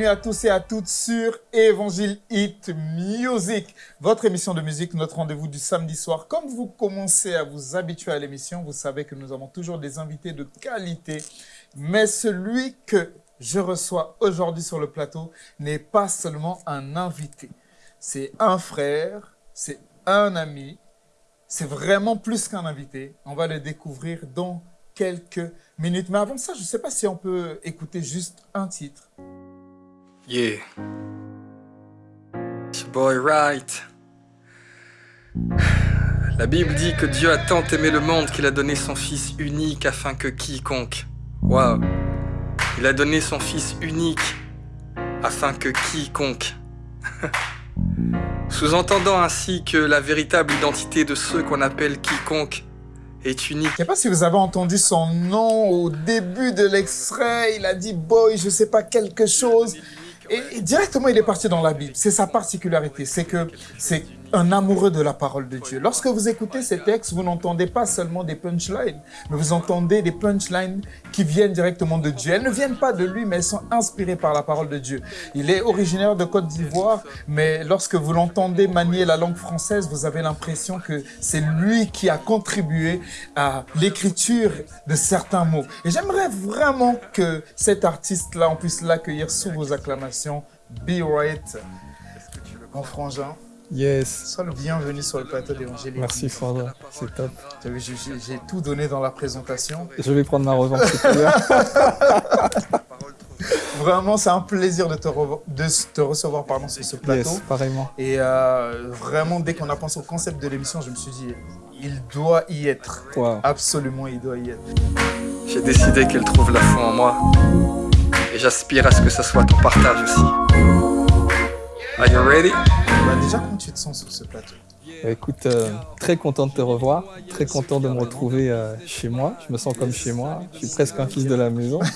bienvenue à tous et à toutes sur Évangile Hit Music, votre émission de musique, notre rendez-vous du samedi soir. Comme vous commencez à vous habituer à l'émission, vous savez que nous avons toujours des invités de qualité, mais celui que je reçois aujourd'hui sur le plateau n'est pas seulement un invité, c'est un frère, c'est un ami, c'est vraiment plus qu'un invité. On va le découvrir dans quelques minutes. Mais avant ça, je ne sais pas si on peut écouter juste un titre. Yeah. Boy right. La Bible dit que Dieu a tant aimé le monde qu'il a donné son Fils unique afin que quiconque. Waouh. Il a donné son Fils unique afin que quiconque. Sous-entendant ainsi que la véritable identité de ceux qu'on appelle quiconque est unique. Je sais pas si vous avez entendu son nom au début de l'extrait. Il a dit boy, je sais pas quelque chose. Et, directement, il est parti dans la Bible. C'est sa particularité. C'est que c'est un amoureux de la parole de Dieu. Lorsque vous écoutez ces textes, vous n'entendez pas seulement des punchlines, mais vous entendez des punchlines qui viennent directement de Dieu. Elles ne viennent pas de lui, mais elles sont inspirées par la parole de Dieu. Il est originaire de Côte d'Ivoire, mais lorsque vous l'entendez manier la langue française, vous avez l'impression que c'est lui qui a contribué à l'écriture de certains mots. Et j'aimerais vraiment que cet artiste-là, on puisse l'accueillir sous vos acclamations. Be right, mon frangin. Yes. Sois le bienvenu sur le plateau d'Évangile. Merci Fandra, c'est top. J'ai tout donné dans la présentation. Je vais prendre ma revanche tout à l'heure. Vraiment, c'est un plaisir de te, revo- de te recevoir pardon, sur ce plateau. Yes, pareillement. Et euh, vraiment, dès qu'on a pensé au concept de l'émission, je me suis dit, il doit y être. Wow. Absolument, il doit y être. J'ai décidé qu'elle trouve la foi en moi. Et j'aspire à ce que ça soit ton partage aussi. Are you ready? Bah, déjà, comment tu te sens sur ce plateau Bah, écoute, euh, très content de te revoir, très content de me retrouver euh, chez moi. Je me sens comme chez moi. Je suis presque un fils de la maison.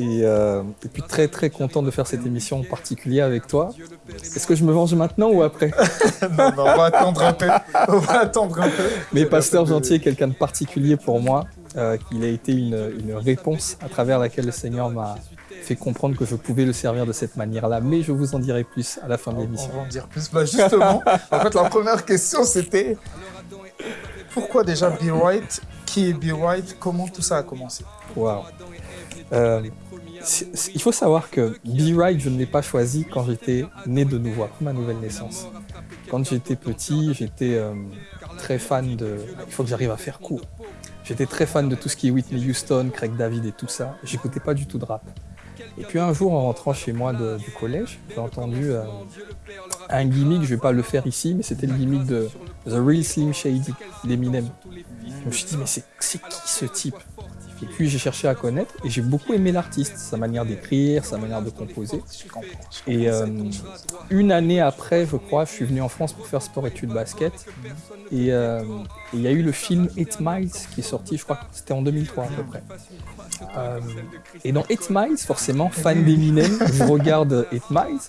Et, euh, et puis très très content de faire cette émission en particulier avec toi. Est-ce que je me venge maintenant ou après? Non, non, on va attendre un peu. On va attendre un peu. Mais Pasteur Gentil est quelqu'un de particulier pour moi. Euh, il a été une, une réponse à travers laquelle le Seigneur m'a fait comprendre que je pouvais le servir de cette manière-là. Mais je vous en dirai plus à la fin de On l'émission. va en dire plus. Bah, justement, en fait, la première question, c'était pourquoi déjà Be Right Qui est Be Right Comment tout ça a commencé? Waouh. Euh, il faut savoir que Be Right, je ne l'ai pas choisi quand j'étais né de nouveau, après ma nouvelle naissance. Quand j'étais petit, j'étais euh, très fan de. Il faut que j'arrive à faire court. J'étais très fan de tout ce qui est Whitney Houston, Craig David et tout ça. J'écoutais pas du tout de rap. Et puis un jour, en rentrant chez moi du collège, j'ai entendu euh, un gimmick, je vais pas le faire ici, mais c'était le gimmick de The Real Slim Shady d'Eminem. Je me suis dit, mais c'est qui ce type? Et puis j'ai cherché à connaître et j'ai beaucoup aimé l'artiste, sa manière d'écrire, sa manière de composer. Et euh, une année après, je crois, je suis venu en France pour faire sport-études basket. Et euh, il y a eu le film 8 Miles qui est sorti, je crois que c'était en 2003 à peu près. Euh, et dans 8 Miles, forcément, fan d'Eminem, je regarde 8 Miles.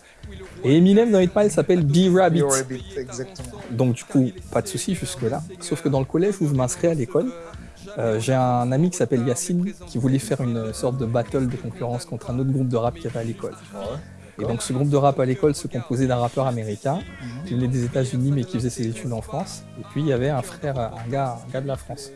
Et Eminem dans 8 Miles s'appelle B Rabbit. Be Rabbit, exactement. Donc du coup, pas de souci jusque-là. Sauf que dans le collège où je m'inscris à l'école, euh, j'ai un ami qui s'appelle Yacine qui voulait faire une sorte de battle de concurrence contre un autre groupe de rap qu'il y avait à l'école. Et donc ce groupe de rap à l'école se composait d'un rappeur américain qui venait des États-Unis mais qui faisait ses études en France. Et puis il y avait un frère, un gars, un gars de la France.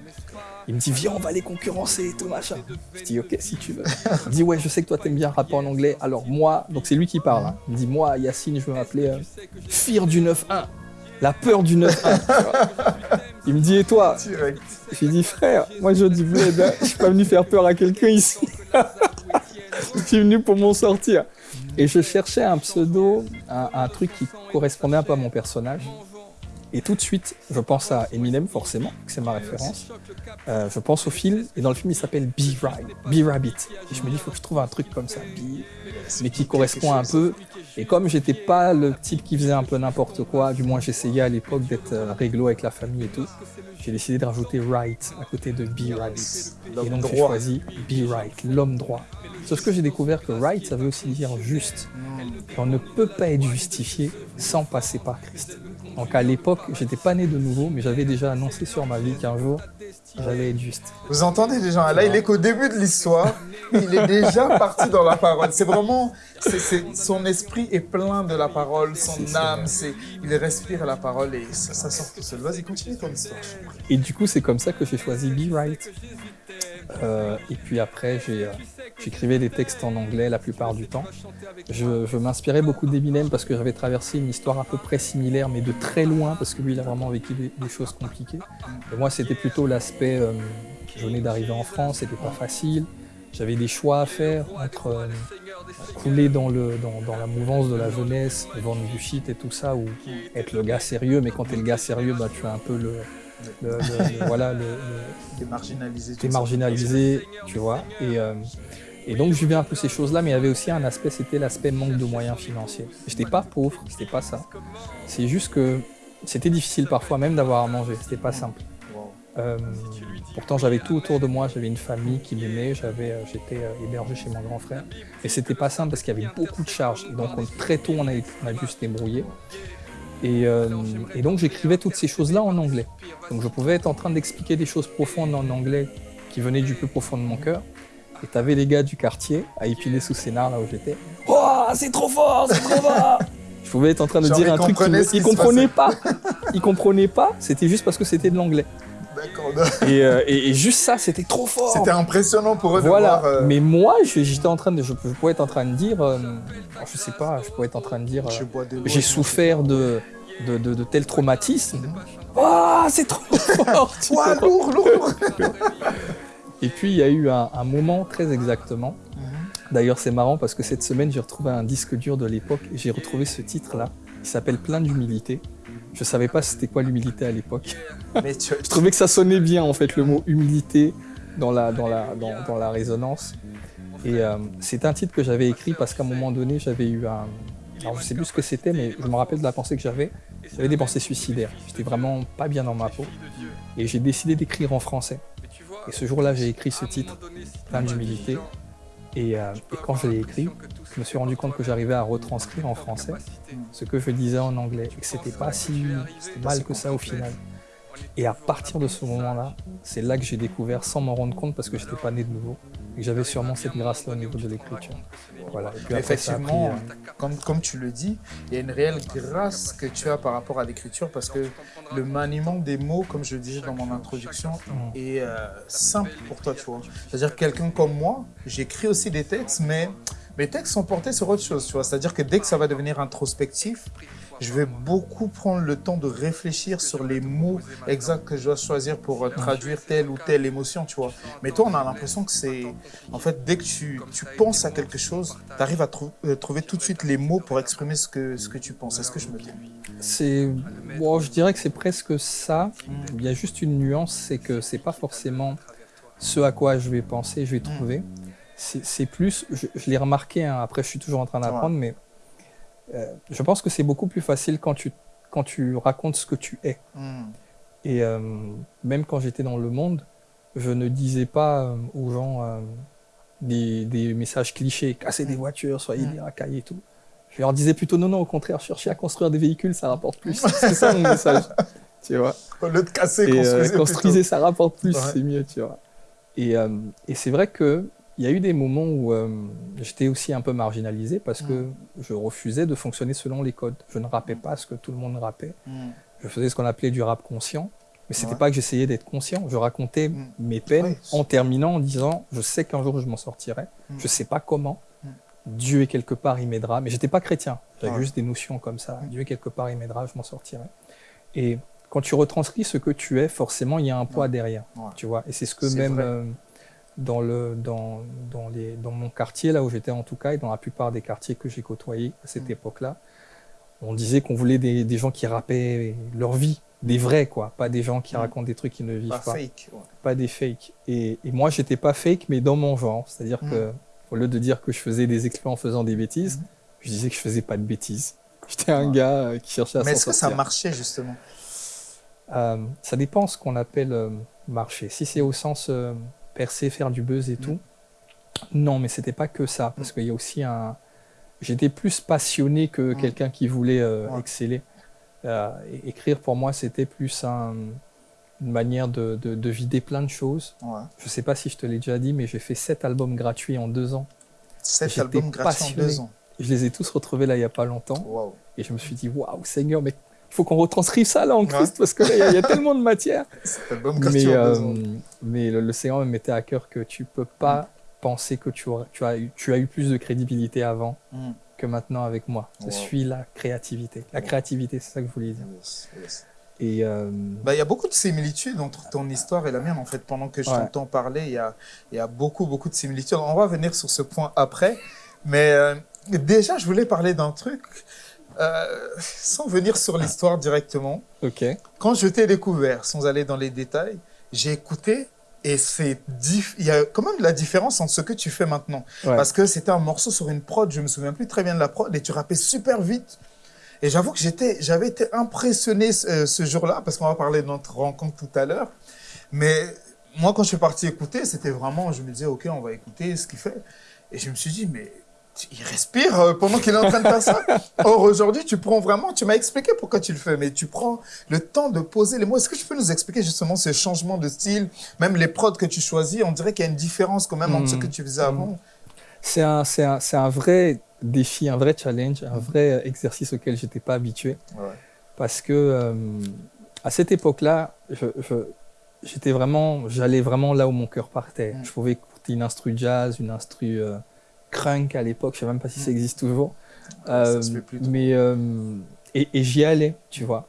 Il me dit viens on va les concurrencer et tout machin. Je dis ok si tu veux. Il me dit ouais je sais que toi t'aimes bien rapper en anglais. Alors moi, donc c'est lui qui parle. hein. Il me dit moi Yacine je veux m'appeler euh, Fear du 9-1. La peur du 9-1. tu vois. Il me dit et toi Direct. J'ai dit frère, moi je dis bled, hein, je suis pas venu faire peur à quelqu'un ici. je suis venu pour m'en sortir. Et je cherchais un pseudo, un, un truc qui correspondait un peu à mon personnage. Et tout de suite, je pense à Eminem, forcément, que c'est ma référence. Euh, je pense au film, et dans le film, il s'appelle Be Right, Be Rabbit. Et je me dis, il faut que je trouve un truc comme ça, Be, mais qui correspond un peu. Et comme j'étais pas le type qui faisait un peu n'importe quoi, du moins j'essayais à l'époque d'être euh, réglo avec la famille et tout, j'ai décidé de rajouter Right à côté de Be Rabbit. Et donc j'ai choisi Be Right, l'homme droit. Sauf que j'ai découvert que Right, ça veut aussi dire juste. Et on ne peut pas être justifié sans passer par Christ. Donc à l'époque, j'étais pas né de nouveau, mais j'avais déjà annoncé sur ma vie qu'un jour, j'allais être juste. Vous entendez les gens Là, il est qu'au début de l'histoire, il est déjà parti dans la parole. C'est vraiment, son esprit est plein de la parole, son âme, c'est, il respire la parole et ça, ça sort tout seul. Vas-y, continue ton histoire. Et du coup, c'est comme ça que j'ai choisi Be Right. Euh, et puis après, j'ai, euh, j'écrivais des textes en anglais la plupart du temps. Je, je m'inspirais beaucoup d'Eminem parce que j'avais traversé une histoire à peu près similaire, mais de très loin, parce que lui, il a vraiment vécu des, des choses compliquées. Et moi, c'était plutôt l'aspect, euh, je venais d'arriver en France, c'était pas facile. J'avais des choix à faire entre euh, couler dans, le, dans, dans la mouvance de la jeunesse, vendre du shit et tout ça, ou être le gars sérieux, mais quand t'es le gars sérieux, bah, tu as un peu le, le- le- le- voilà, le- T'es marginalisé, tu vois. Et, euh, et donc, je vivais un peu ces choses-là, mais il y avait aussi un aspect, c'était l'aspect manque de moyens financiers. J'étais pas pauvre, c'était pas ça. C'est juste que c'était difficile parfois même d'avoir à manger, c'était pas simple. Euh, pourtant, j'avais tout autour de moi, j'avais une famille qui m'aimait, j'avais, euh, j'étais euh, hébergé chez mon grand frère. Et c'était pas simple parce qu'il y avait beaucoup de charges. Donc, on- très tôt, on a, on a dû se débrouiller. Et donc, j'écrivais toutes ces choses-là en anglais. Donc, je pouvais être en train d'expliquer des choses profondes en anglais qui venaient du plus profond de mon cœur. Et t'avais les gars du quartier à épiler sous scénar là où j'étais. Oh, c'est trop fort, c'est trop fort Je pouvais être en train de Genre, dire un truc qu'ils se comprenaient pas. Ils comprenaient pas, c'était juste parce que c'était de l'anglais. D'accord. Et, euh, et- et juste ça, c'était trop fort. C'était impressionnant pour eux Voilà. de voir. euh, Mais moi, je- j'étais en train de, je, je pourrais être en train de dire, euh, je sais pas, je pourrais être en train de dire, euh, j'ai souffert de, de, de, de tel traumatisme. Ah, c'est trop fort. Ouah, lourd, lourd. Et puis il y a eu un, un moment très exactement. D'ailleurs, c'est marrant parce que cette semaine, j'ai retrouvé un disque dur de l'époque et j'ai retrouvé ce titre-là. Il s'appelle Plein d'humilité. Je savais pas c'était quoi l'humilité à l'époque. Tu, Je trouvais que ça sonnait bien en fait le mot humilité dans la, dans la, dans, dans la résonance. Et euh, c'est un titre que j'avais écrit parce qu'à un moment donné j'avais eu un... Alors je sais plus ce que c'était mais je me rappelle de la pensée que j'avais. J'avais des pensées suicidaires. J'étais vraiment pas bien dans ma peau. Et j'ai décidé d'écrire en français. Et ce jour-là j'ai écrit ce titre, Plein d'humilité. Et, euh, et quand je l'ai écrit, je me suis rendu compte que j'arrivais à retranscrire en français ce que je disais en anglais et que c'était pas si mal que ça au final. Et à partir de ce moment-là, c'est là que j'ai découvert, sans m'en rendre compte, parce que j'étais pas né de nouveau, et j'avais sûrement cette grâce-là au niveau de l'écriture. Voilà. Et puis après, ça a pris, Effectivement, euh, comme, comme tu le dis, il y a une réelle grâce que tu as par rapport à l'écriture parce que le maniement des mots, comme je le disais dans mon introduction, Mm. est euh, simple pour toi, tu vois. C'est-à-dire que quelqu'un comme moi, j'écris aussi des textes, mais mes textes sont portés sur autre chose, tu vois. C'est-à-dire que dès que ça va devenir introspectif, je vais beaucoup prendre le temps de réfléchir sur les mots exacts que je dois choisir pour euh, traduire telle ou telle émotion, tu vois. Mais toi, on a l'impression que c'est... En fait, dès que tu, tu penses à quelque chose, tu arrives à trou- euh, trouver tout de suite les mots pour exprimer ce que, ce que tu penses. Est-ce que je me trompe c'est, bon, je dirais que c'est presque ça. Il y a juste une nuance, c'est que c'est pas forcément ce à quoi je vais penser, je vais trouver. C'est c'est plus, je, je l'ai remarqué. hein, après, je suis toujours en train d'apprendre, mais euh, je pense que c'est beaucoup plus facile quand tu quand tu racontes ce que tu es. Hmm. Et euh, même quand j'étais dans le monde, je ne disais pas euh, aux gens des, des messages clichés, casser des voitures, soyez Mm. des racailles et tout. Je leur disais plutôt non, non, au contraire, cherchez à construire des véhicules, ça rapporte plus. C'est ça mon message. Tu vois. Au lieu de casser, Et construisez construisez, ça rapporte plus, Ouais. c'est mieux, tu vois. Et, et c'est vrai que il y a eu des moments où euh, j'étais aussi un peu marginalisé parce que je refusais de fonctionner selon les codes. Je ne rappais pas ce que tout le monde rappait. Hmm. Je faisais ce qu'on appelait du rap conscient. Mais c'était Ouais. pas que j'essayais d'être conscient. Je racontais Mm. mes peines Ouais. en terminant en disant je sais qu'un jour je m'en sortirai. Mm. Je sais pas comment. Mm. Dieu est quelque part, il m'aidera. Mais j'étais pas chrétien. J'avais juste des notions comme ça. Mm. Dieu est quelque part, il m'aidera, je m'en sortirai. Et quand tu retranscris ce que tu es, forcément, il y a un poids Ouais. derrière. Tu vois. Et c'est ce que même euh, dans, le, dans, dans, les, dans mon quartier, là où j'étais en tout cas, et dans la plupart des quartiers que j'ai côtoyés à cette Mm. époque-là, on disait qu'on voulait des, des gens qui rappaient leur vie, des vrais, quoi, pas des gens qui Mm. racontent des trucs qui ne vivent Pas pas, fake. ouais. pas des fakes. Et, et moi, j'étais pas fake, mais dans mon genre. C'est-à-dire Mm. que, au lieu de dire que je faisais des exploits en faisant des bêtises, Mm. je disais que je faisais pas de bêtises. J'étais un Ouais. gars euh, qui cherchait à Mais est-ce que ça marchait justement? Euh, ça dépend ce qu'on appelle euh, marcher. Si c'est au sens euh, percer, faire du buzz et Mm. tout, non, mais c'était pas que ça, parce qu'il y a aussi un. J'étais plus passionné que Mm. quelqu'un qui voulait euh, Ouais. exceller. Euh, écrire pour moi, c'était plus un, une manière de, de, de, vider plein de choses. Ouais. Je ne sais pas si je te l'ai déjà dit, mais j'ai fait sept albums gratuits en deux ans. Sept albums gratuits en deux ans. Je les ai tous retrouvés là il n'y a pas longtemps. Et je me suis dit, waouh, Seigneur, mais il faut qu'on retranscrive ça là en Christ parce que là, il y y, a tellement de matière. Mais, euh, mais me mettait à cœur que tu peux pas penser que tu, aurais- tu, as eu, tu as eu plus de crédibilité avant Mm. que maintenant avec moi. Je Wow. suis la créativité. La Wow. créativité, c'est ça que je voulais dire. Yes, yes. Et euh, Bah, il y a beaucoup de similitudes entre ton histoire et la mienne, en fait. Pendant que je Ouais. t'entends parler, il y a, il y a beaucoup, beaucoup de similitudes. On va venir sur ce point après. Mais euh, déjà, je voulais parler d'un truc, euh, sans venir sur l'histoire directement. ok, Quand je t'ai découvert, sans aller dans les détails, j'ai écouté et c'est il y a quand même de la différence entre ce que tu fais maintenant. Ouais. Parce que c'était un morceau sur une prod, je me souviens plus très bien de la prod, et tu rappais super vite. Et j'avoue que j'étais, j'avais été impressionné ce, ce jour-là, parce qu'on va parler de notre rencontre tout à l'heure. Mais moi, quand je suis parti écouter, c'était vraiment, je me disais, OK, on va écouter ce qu'il fait. Et je me suis dit, mais il respire euh, pendant qu'il est en train de faire ça. Or, aujourd'hui, tu prends vraiment, tu m'as expliqué pourquoi tu le fais, mais tu prends le temps de poser les mots. Est-ce que tu peux nous expliquer justement ce changement de style, même les prods que tu choisis? On dirait qu'il y a une différence quand même entre ce Mm. que tu faisais avant. c'est un, c'est un, c'est un vrai défi, un vrai challenge, un vrai exercice auquel j'étais pas habitué. Ouais. Parce que euh, à cette époque-là, je, je- j'étais vraiment, j'allais vraiment là où mon cœur partait. Mm. Je pouvais écouter une instru jazz, une instru euh, crunk à l'époque, je sais même pas si ça Mm. existe toujours. Ça Euh, mais euh, et, et j'y allais, tu vois.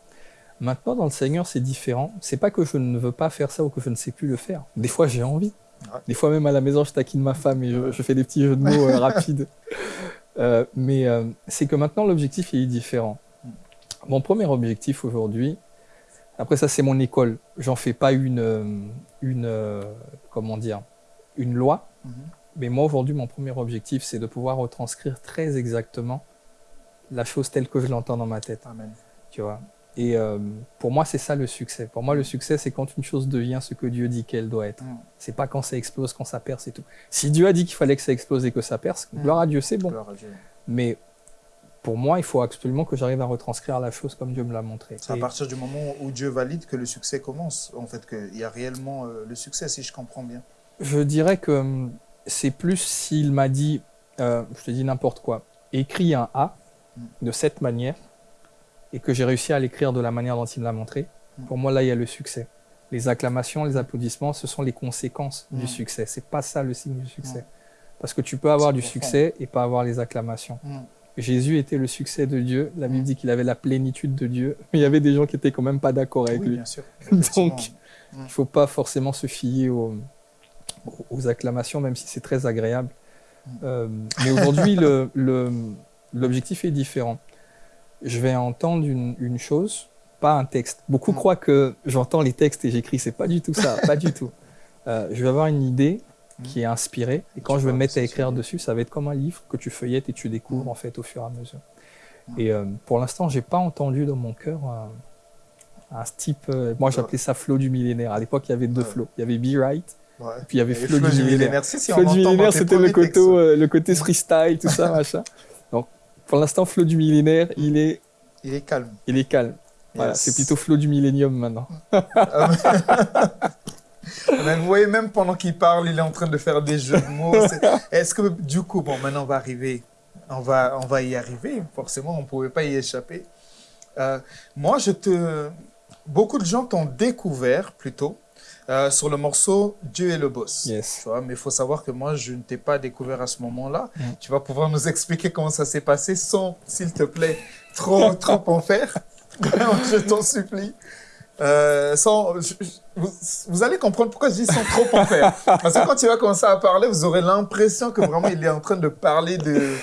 Maintenant, dans le Seigneur, c'est différent. C'est pas que je ne veux pas faire ça ou que je ne sais plus le faire. Des fois, j'ai envie. Ouais. Des fois, même à la maison, je taquine ma femme et je, je fais des petits jeux de mots euh, rapides. Euh, mais c'est que maintenant, l'objectif est différent. Mon premier objectif aujourd'hui, après ça, c'est mon école. J'en fais pas une, une, comment dire, une loi. Mhm. Mais moi, aujourd'hui, mon premier objectif, c'est de pouvoir retranscrire très exactement la chose telle que je l'entends dans ma tête, Amen. tu vois. Et euh, pour moi, c'est ça le succès. Pour moi, le succès, c'est quand une chose devient ce que Dieu dit qu'elle doit être. Mm. C'est pas quand ça explose, quand ça perce et tout. Si Dieu a dit qu'il fallait que ça explose et que ça perce, Mm. gloire à Dieu, c'est bon. Gloire à Dieu. Mais pour moi, il faut absolument que j'arrive à retranscrire la chose comme Dieu me l'a montré. C'est à partir du moment où Dieu valide que le succès commence, en fait, qu'il y a réellement euh, le succès, si je comprends bien. je dirais que hum, c'est plus s'il m'a dit, euh, je te dis n'importe quoi, écris un A Mm. de cette manière et que j'ai réussi à l'écrire de la manière dont il me l'a montré. Mm. Pour moi, là, il y a le succès. Les acclamations, les applaudissements, ce sont les conséquences Mm. du succès. C'est pas ça le signe du succès. Parce que tu peux avoir du succès et pas avoir les acclamations. Mm. Jésus était le succès de Dieu. La Bible Mm. dit qu'il avait la plénitude de Dieu. Mais il y avait des gens qui étaient quand même pas d'accord avec Oui, lui. bien sûr. Donc. Il faut pas forcément se fier aux, aux acclamations, même si c'est très agréable. Euh, mais aujourd'hui, l'objectif est différent. Je vais entendre une, une chose, pas un texte. Beaucoup croient que j'entends les textes et j'écris. C'est pas du tout ça, pas du tout. Euh, je vais avoir une idée qui est inspirée et quand je vais me mettre à écrire dessus, ça va être comme un livre que tu feuillettes et tu découvres Mm. en fait au fur et à mesure. Mm. Et euh, pour l'instant, j'ai pas entendu dans mon cœur un, un type. euh, moi, j'appelais ça flow du millénaire. À l'époque, il y avait deux flows. Il y avait Be Right, Ouais. puis il y avait Flo du millénaire. Si, si, on Flow du millénaire, c'était le côté, euh, le côté freestyle, tout ça, machin. Donc, pour l'instant, Flow du millénaire, il est, Il est calme. il est calme. Voilà, c'est plutôt Flow du millénium maintenant. Mais vous voyez, même pendant qu'il parle, il est en train de faire des jeux de mots. Est-ce que, du coup, bon, maintenant on va arriver, on va, on va y arriver, forcément, on ne pouvait pas y échapper. Euh, moi, je te. Beaucoup de gens t'ont découvert plutôt euh, sur le morceau Dieu est le boss. Yes. Tu vois, mais il faut savoir que moi, je ne t'ai pas découvert à ce moment-là. Mm. Tu vas pouvoir nous expliquer comment ça s'est passé sans, s'il te plaît, trop, trop en faire. je t'en supplie. Euh, sans, je- vous, vous allez comprendre pourquoi je dis sans trop en faire. Parce que quand il va commencer à parler, vous aurez l'impression que vraiment il est en train de parler de.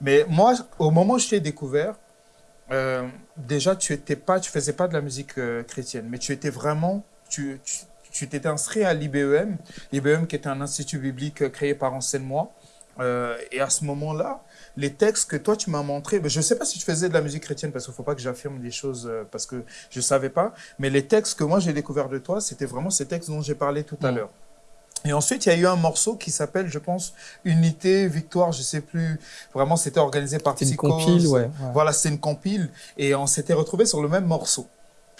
Mais moi, au moment où je t'ai découvert, euh, déjà tu étais pas, tu faisais pas de la musique euh, chrétienne, mais tu étais vraiment, tu, tu, tu t'étais inscrit à l'IBEM, l'IBEM qui est un institut biblique euh, créé par Enseigne-moi. Euh, et à ce moment-là, les textes que toi tu m'as montrés, ben, je ne sais pas si tu faisais de la musique chrétienne parce qu'il ne faut pas que j'affirme des choses euh, parce que je ne savais pas, mais les textes que moi j'ai découverts de toi, c'était vraiment ces textes dont j'ai parlé tout à Mm. l'heure. Et ensuite, il y a eu un morceau qui s'appelle, je pense, Unité, Victoire, je sais plus. Vraiment, c'était organisé par C'est une Psychose. compile, ouais. ouais. Voilà, c'est une compile. Et on s'était retrouvés sur le même morceau.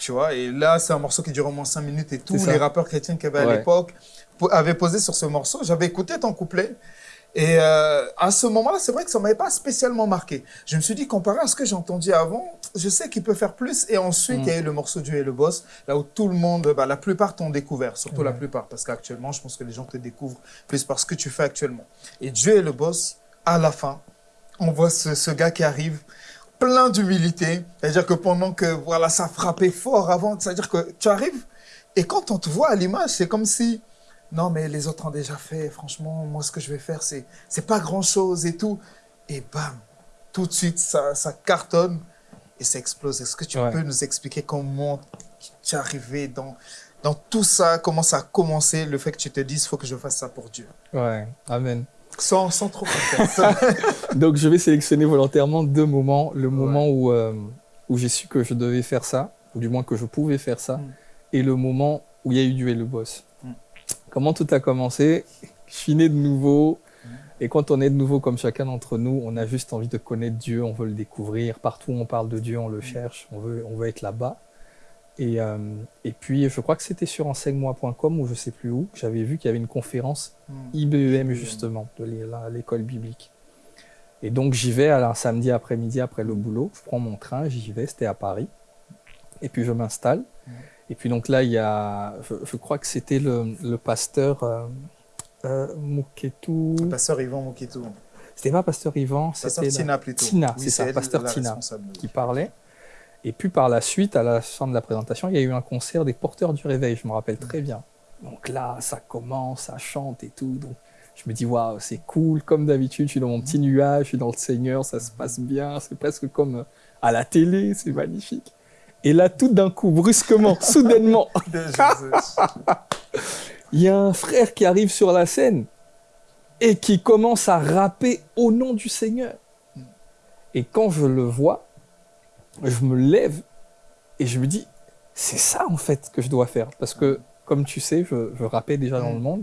Tu vois, et là, c'est un morceau qui dure au moins 5 minutes et tous les rappeurs chrétiens qu'il y avait à l'époque po- avaient posé sur ce morceau. J'avais écouté ton couplet. Et euh, à ce moment-là, c'est vrai que ça m'avait pas spécialement marqué. Je me suis dit, comparé à ce que j'ai entendu avant, je sais qu'il peut faire plus. Et ensuite, Mm. il y a eu le morceau Dieu et le boss, là où tout le monde, bah, la plupart t'ont découvert, surtout la plupart, parce qu'actuellement, je pense que les gens te découvrent plus par ce que tu fais actuellement. Et Dieu et le boss, à la fin, on voit ce, ce gars qui arrive plein d'humilité. C'est-à-dire que pendant que voilà, ça frappait fort avant, c'est-à-dire que tu arrives et quand on te voit à l'image, c'est comme si non mais les autres ont déjà fait. Franchement, moi ce que je vais faire, c'est c'est pas grand-chose et tout. Et bam, tout de suite ça, ça cartonne et ça explose. Est-ce que tu Ouais. peux nous expliquer comment tu es arrivé dans dans tout ça, comment ça a commencé, le fait que tu te dises, faut que je fasse ça pour Dieu. Ouais, amen. Sans, sans trop faire. Donc je vais sélectionner volontairement deux moments. Le moment où, euh, où j'ai su que je devais faire ça, ou du moins que je pouvais faire ça, Mm. et le moment où il y a eu Dieu et le boss. Mm. Comment tout a commencé? Je suis né de nouveau, Mm. et quand on est de nouveau comme chacun d'entre nous, on a juste envie de connaître Dieu, on veut le découvrir. Partout où on parle de Dieu, on le cherche, on veut, on veut être là-bas. Et, euh, et puis, je crois que c'était sur enseigne-moi.com ou je sais plus où, j'avais vu qu'il y avait une conférence Hmm. IBEM justement, de l'école biblique. Et donc j'y vais alors, un samedi après-midi après le boulot, je prends mon train, j'y vais, c'était à Paris. Et puis je m'installe. Mhm. Et puis donc là, il y a, je, je crois que c'était le, le pasteur euh, euh, Mouketou. Pasteur Yvan Mokitou. C'était pas pasteur Yvan, Pasteur c'était la- Tina plutôt. Tina, Oui, c'est ça, pasteur Tina, qui parlait. Et puis par la suite, à la fin de la présentation, il y a eu un concert des porteurs du réveil, je me rappelle très bien. Donc là, ça commence, ça chante et tout. Donc je me dis, waouh, c'est cool, comme d'habitude, je suis dans mon petit nuage, je suis dans le Seigneur, ça se passe bien, c'est presque comme euh, à la télé, c'est magnifique. Et là, tout d'un coup, brusquement, soudainement, il y a un frère qui arrive sur la scène et qui commence à rapper au nom du Seigneur. Et quand je le vois, je me lève et je me dis, c'est ça en fait que je dois faire. Parce que, comme tu sais, je, je rappais déjà dans Mm. le monde.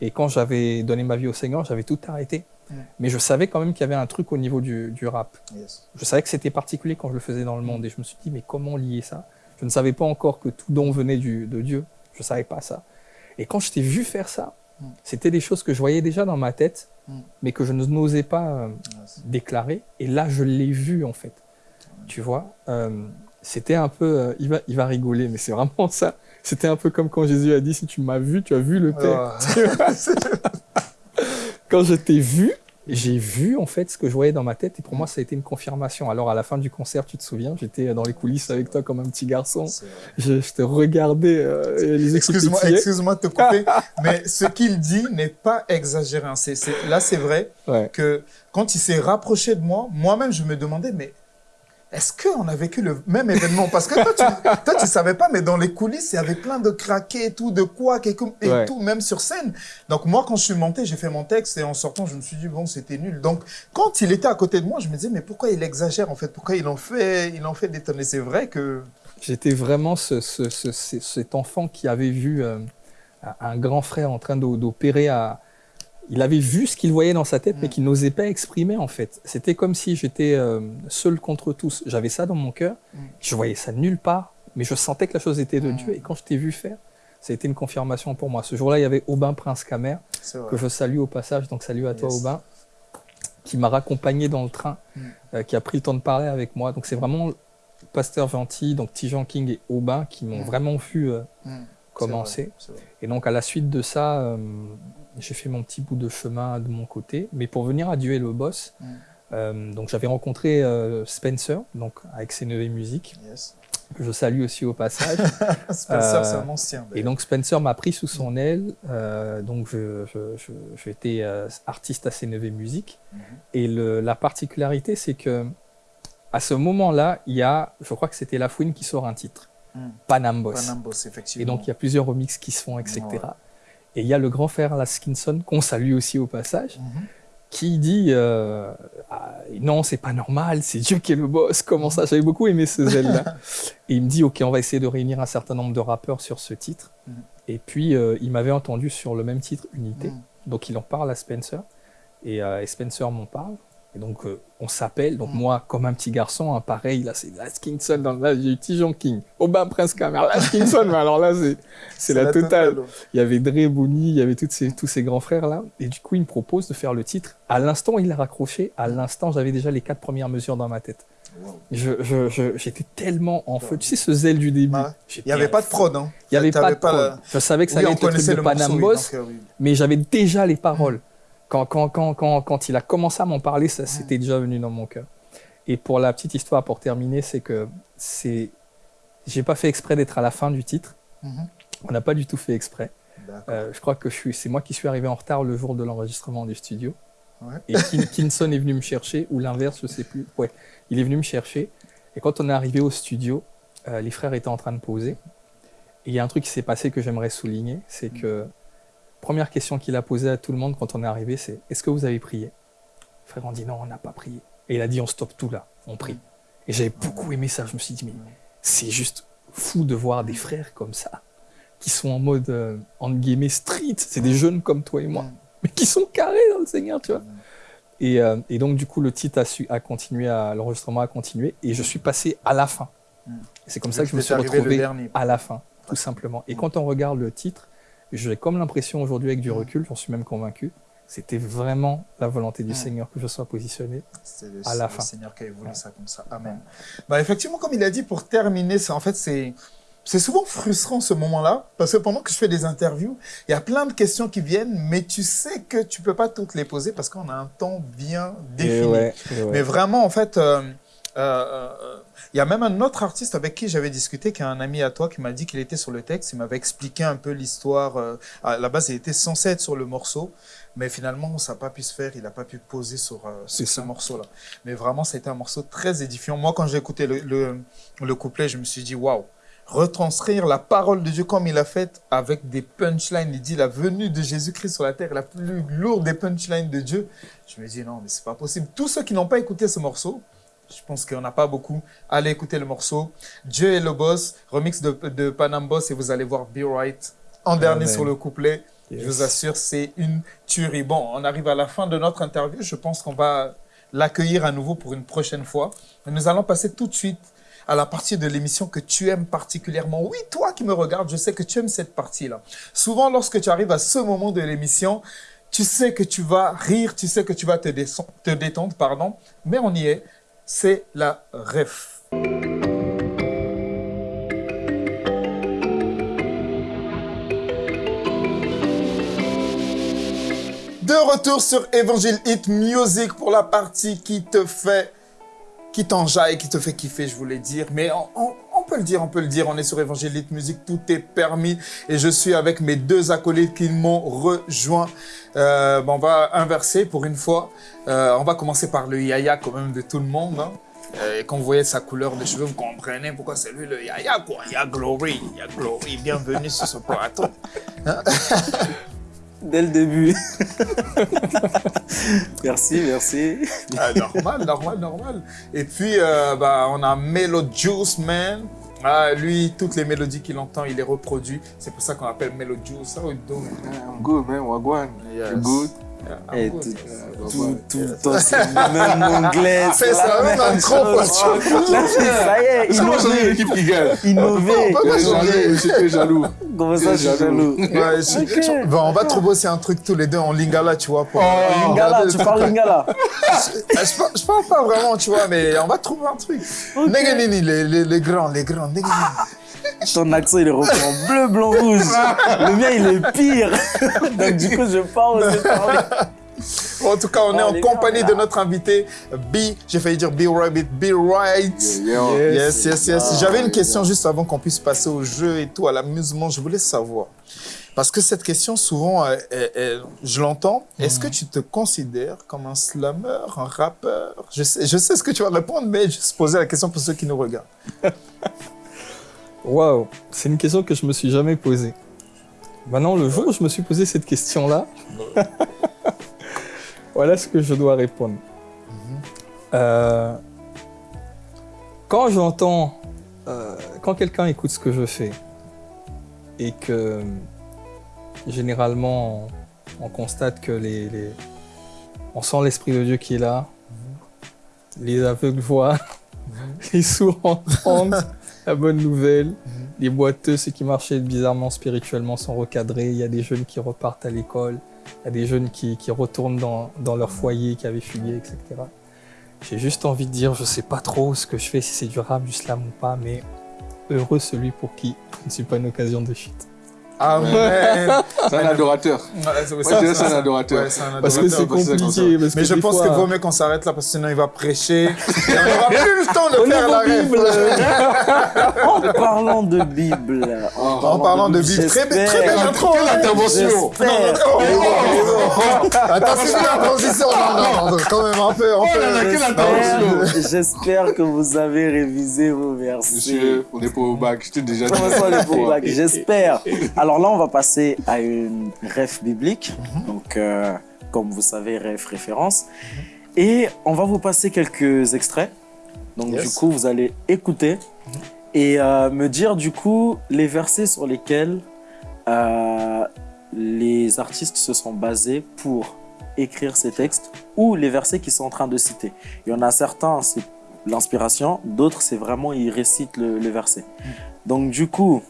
Et quand j'avais donné ma vie au Seigneur, j'avais tout arrêté. Mm. Mais je savais quand même qu'il y avait un truc au niveau du, du rap. Yes. Je savais que c'était particulier quand je le faisais dans le monde. Et je me suis dit, mais comment lier ça? Je ne savais pas encore que tout don venait du, de Dieu. Je ne savais pas ça. Et quand je t'ai vu faire ça, Mm. c'était des choses que je voyais déjà dans ma tête, Mm. mais que je n'osais pas euh, Yes. déclarer. Et là, je l'ai vu, en fait. Tu vois euh, C'était un peu... euh, il, va, il va rigoler, mais c'est vraiment ça. C'était un peu comme quand Jésus a dit, si tu m'as vu, tu as vu le Père. Ah. quand je t'ai vu, j'ai vu en fait ce que je voyais dans ma tête et pour moi ça a été une confirmation. Alors à la fin du concert, tu te souviens, j'étais dans les coulisses avec toi comme un petit garçon. Je, je te regardais euh, Excuse-moi, excuse-moi de te couper, mais ce qu'il dit n'est pas exagéré. hein. Là, c'est vrai Ouais. que quand il s'est rapproché de moi, moi-même, je me demandais, mais est-ce qu'on a vécu le même événement? Parce que toi, tu, toi, tu savais pas, mais dans les coulisses, il y avait plein de craquets et tout, de quoi, et, et Ouais. tout, même sur scène. Donc moi, quand je suis monté, j'ai fait mon texte et en sortant, je me suis dit, bon, c'était nul. Donc quand il était à côté de moi, je me disais, mais pourquoi il exagère en fait? Pourquoi il en fait, il en fait détonner C'est vrai que... J'étais vraiment ce, ce- ce- ce- cet enfant qui avait vu euh, un- grand frère en train d'o- d'opérer à... Il avait vu ce qu'il voyait dans sa tête, mais Mm. qu'il n'osait pas exprimer en fait. C'était comme si j'étais euh, seul contre tous. J'avais ça dans mon cœur, Mm. je voyais ça nulle part, mais je sentais que la chose était de Mm. Dieu. Et quand je t'ai vu faire, ça a été une confirmation pour moi. Ce jour-là, il y avait Aubin Prince Camer, que je salue au passage, donc salut à toi Yes. Aubin, qui m'a raccompagné dans le train, Mm. euh, qui a pris le temps de parler avec moi. Donc c'est vraiment Pasteur Gentil, donc Tijan King et Aubin qui m'ont Mm. vraiment vu euh, Mm. commencer. Et donc à la suite de ça, j'ai fait mon petit bout de chemin de mon côté. Mais pour venir à Dieu et le boss, Mm. euh, donc j'avais rencontré euh, Spencer, donc avec ses neveux musiques, Yes. que je salue aussi au passage. Spencer, Euh, c'est un ancien. Et d'ailleurs. donc Spencer m'a pris sous son aile. euh, donc je, je, je, j'étais euh, artiste à Sénévé Musique. Mhm. Et le, la particularité, c'est que à ce moment-là, il y a, je crois que c'était La Fouine qui sort un titre, Mm. Panambos. Panambos, effectivement. Et donc il y a plusieurs remixes qui se font, etc. Ouais. Et il y a le grand frère Laskinson, qu'on salue aussi au passage, Mhm. qui dit euh, ah, non, c'est pas normal, c'est Dieu qui est le boss. Comment ça? J'avais beaucoup aimé ce zèle-là. et il me dit ok, on va essayer de réunir un certain nombre de rappeurs sur ce titre. Mhm. Et puis euh, il m'avait entendu sur le même titre, Unité. Mhm. Donc il en parle à Spencer et, euh, et Spencer m'en parle. Et donc euh, on s'appelle. Donc Mhm. moi, comme un petit garçon, hein, pareil, là c'est Last Kingston. Dans, là j'ai eu Tijon King, Aubin Prince Camer, Last Kingston. mais alors là c'est la, totale. Il y avait Dre, il y avait ces, tous ces grands frères là. Et du coup, il me propose de faire le titre. À l'instant, il a raccroché. À l'instant, j'avais déjà les quatre premières mesures dans ma tête. Wow. Je, je, je- j'étais tellement en feu. Tu sais, ce zèle du début. Ouais. J'étais Il n'y avait pas de prod. Hein. Il n'y avait pas de prod. la- Je savais que ça Oui, allait être le truc de Panam Boss, euh, oui. mais j'avais déjà les paroles. Quand, quand, quand, quand, quand il a commencé à m'en parler, ça c'était déjà venu dans mon cœur. Et pour la petite histoire, pour terminer, c'est que c'est, j'ai pas fait exprès d'être à la fin du titre. Mhm. On n'a pas du tout fait exprès. Euh, je crois que je suis, c'est moi qui suis arrivé en retard le jour de l'enregistrement du studio. Ouais. Et Kin- Kinson est venu me chercher, ou l'inverse, je sais plus. Ouais, il est venu me chercher. Et quand on est arrivé au studio, euh, les frères étaient en train de poser. Et il y a un truc qui s'est passé que j'aimerais souligner, c'est que première question qu'il a posée à tout le monde quand on est arrivé, c'est est-ce que vous avez prié? Les frères ont dit non, on n'a pas prié. Et il a dit on stoppe tout là, on prie. Et j'avais beaucoup aimé ça. Je me suis dit mais c'est juste fou de voir des frères comme ça qui sont en mode euh, entre guillemets street. C'est des jeunes comme toi et moi, mais qui sont carrés dans le Seigneur, tu vois. Et, euh, et donc, du coup, le titre a, su, a continué, l'enregistrement a continué, et je suis passé à la fin. Mm. C'est comme ça que je me suis retrouvé à la fin, tout simplement. Et quand on regarde le titre, j'ai comme l'impression aujourd'hui, avec du recul, j'en suis même convaincu, c'était vraiment la volonté du. Seigneur que je sois positionné. C'est le, à la le fin. Seigneur qui a voulu ça comme ça. Amen. Bah, effectivement, comme il a dit, pour terminer, c'est en fait, c'est. C'est souvent frustrant ce moment-là, parce que pendant que je fais des interviews, il y a plein de questions qui viennent, mais tu sais que tu peux pas toutes les poser parce qu'on a un temps bien défini. Mais vraiment, en fait, euh, euh, euh, il y a même un autre artiste avec qui j'avais discuté, qui est un ami à toi, qui m'a dit qu'il était sur le texte. Il m'avait expliqué un peu l'histoire. euh, à la base, il était censé être sur le morceau, mais finalement, ça n'a pas pu se faire. Il n'a pas pu poser sur, euh, sur ce morceau-là. Mais vraiment, c'était un morceau très édifiant. Moi, quand j'ai écouté le, le, le couplet, je me suis dit, waouh! Retranscrire la parole de Dieu comme il a fait avec des punchlines. Il dit la venue de Jésus-Christ sur la terre la plus lourde des punchlines de Dieu. Je me dis non, mais c'est pas possible. Tous ceux qui n'ont pas écouté ce morceau, je pense qu'il n'y en a pas beaucoup. Allez écouter le morceau. Dieu est le boss, remix de, de Panam Boss et vous allez voir Be Right en dernier Amen. sur le couplet. Yes. Je vous assure, c'est une tuerie. Bon, on arrive à la fin de notre interview. Je pense qu'on va l'accueillir à nouveau pour une prochaine fois. Nous allons passer tout de suite à la partie de l'émission que tu aimes particulièrement. Oui, toi qui me regardes, je sais que tu aimes cette partie-là. Souvent, lorsque tu arrives à ce moment de l'émission, tu sais que tu vas rire, tu sais que tu vas te, te détendre, pardon, mais on y est. C'est la ref. De retour sur Evangile Hit Music pour la partie qui te fait, qui t'enjaille, qui te fait kiffer, je voulais dire. Mais on- on peut le dire, on peut le dire. On est sur Evangile Hit Music, tout est permis. Et je suis avec mes deux acolytes qui m'ont rejoint. Euh, on va inverser pour une fois. Euh, on va commencer par le yaya quand même de tout le monde. hein. Euh, Et quand vous voyez sa couleur de cheveux, vous comprenez pourquoi c'est lui le yaya, quoi. Il y a Glory, il y a Glory. Bienvenue sur ce plateau. Dès le début. merci, merci. Ah, normal, normal, normal. Et puis, euh, bah, on a Melo Juice Man. Ah, lui, toutes les mélodies qu'il entend, il les reproduit. C'est pour ça qu'on appelle Melo Juice. How you doing? I'm good, man. Wagwan. Yes. You good? Good. tout, tout, tout le temps, c'est le même anglais. C'est ça, la même trop, quoi. C'est- ça y est, innové. l'équipe qui gagne. Suis changer. jaloux. Comment ça, je suis jaloux on va trouver aussi un truc tous les deux en lingala, tu vois. Pour, Oh, Lingala, tu parles Lingala je, parle, je parle pas vraiment, tu vois, mais on va trouver un truc. Neganini, les, les, les grands, les grands. Neganini. Ton accent, il est repris en bleu, blanc, rouge. Le mien, il est pire. Donc, du coup, je parle en tout cas, on est Oh, en compagnie gars, de notre invité, B. J'ai failli dire B Rabbit, B Right. Yes, yes, yes. Ah, J'avais une question juste avant qu'on puisse passer au jeu et tout, à l'amusement. Je voulais savoir. Parce que cette question, souvent, euh, euh, euh, je l'entends. Est-ce que tu te considères comme un slammer, un rappeur? Je sais, je sais ce que tu vas répondre, mais juste poser la question pour ceux qui nous regardent. Waouh, c'est une question que je me suis jamais posée. Maintenant, le jour où je me suis posé cette question-là, Voilà ce que je dois répondre. Euh, quand j'entends, euh, quand quelqu'un écoute ce que je fais et que généralement on, on constate que les, les- on sent l'esprit de Dieu qui est là, les aveugles voient, les sourds entendent la bonne nouvelle, les boiteux, ceux qui marchaient bizarrement spirituellement sont recadrés, il y a des jeunes qui repartent à l'école, il y a des jeunes qui, qui retournent dans, dans leur foyer qui avaient fugué, etc. J'ai juste envie de dire, je sais pas trop ce que je fais, si c'est du rap, du slam ou pas, mais heureux celui pour qui je ne suis pas une occasion de Amen. C'est un adorateur. Ouais, c'est- un adorateur. Ouais, c'est un Parce que c'est parce que compliqué. Mais que je pense fois- qu'il vaut mieux qu'on s'arrête là parce que sinon il va prêcher. Et on n'aura plus le temps de Au faire la. Bible, En parlant de Bible. En parlant de Bible, très, très j'espère- belle intro. Quelle intervention J'espère. Oh, oh, oh. Attends, c'est bien la transition. Non, non, non, quand même un peu. Oh là là, quelle J'espère- intervention J'espère que vous avez révisé vos versets. Monsieur, on n'est pas au bac, je t'ai déjà dit. Comment ça, les beaux bacs J'espère. Alors là, on va passer à une ref biblique. Donc, euh, comme vous savez, ref référence. Et on va vous passer quelques extraits. Donc, Yes. du coup, vous allez écouter et euh, me dire, du coup, les versets sur lesquels euh, les artistes se sont basés pour écrire ces textes ou les versets qu'ils sont en train de citer. Il y en a certains, c'est l'inspiration, d'autres, c'est vraiment, ils récitent le, le verset. Donc, du coup,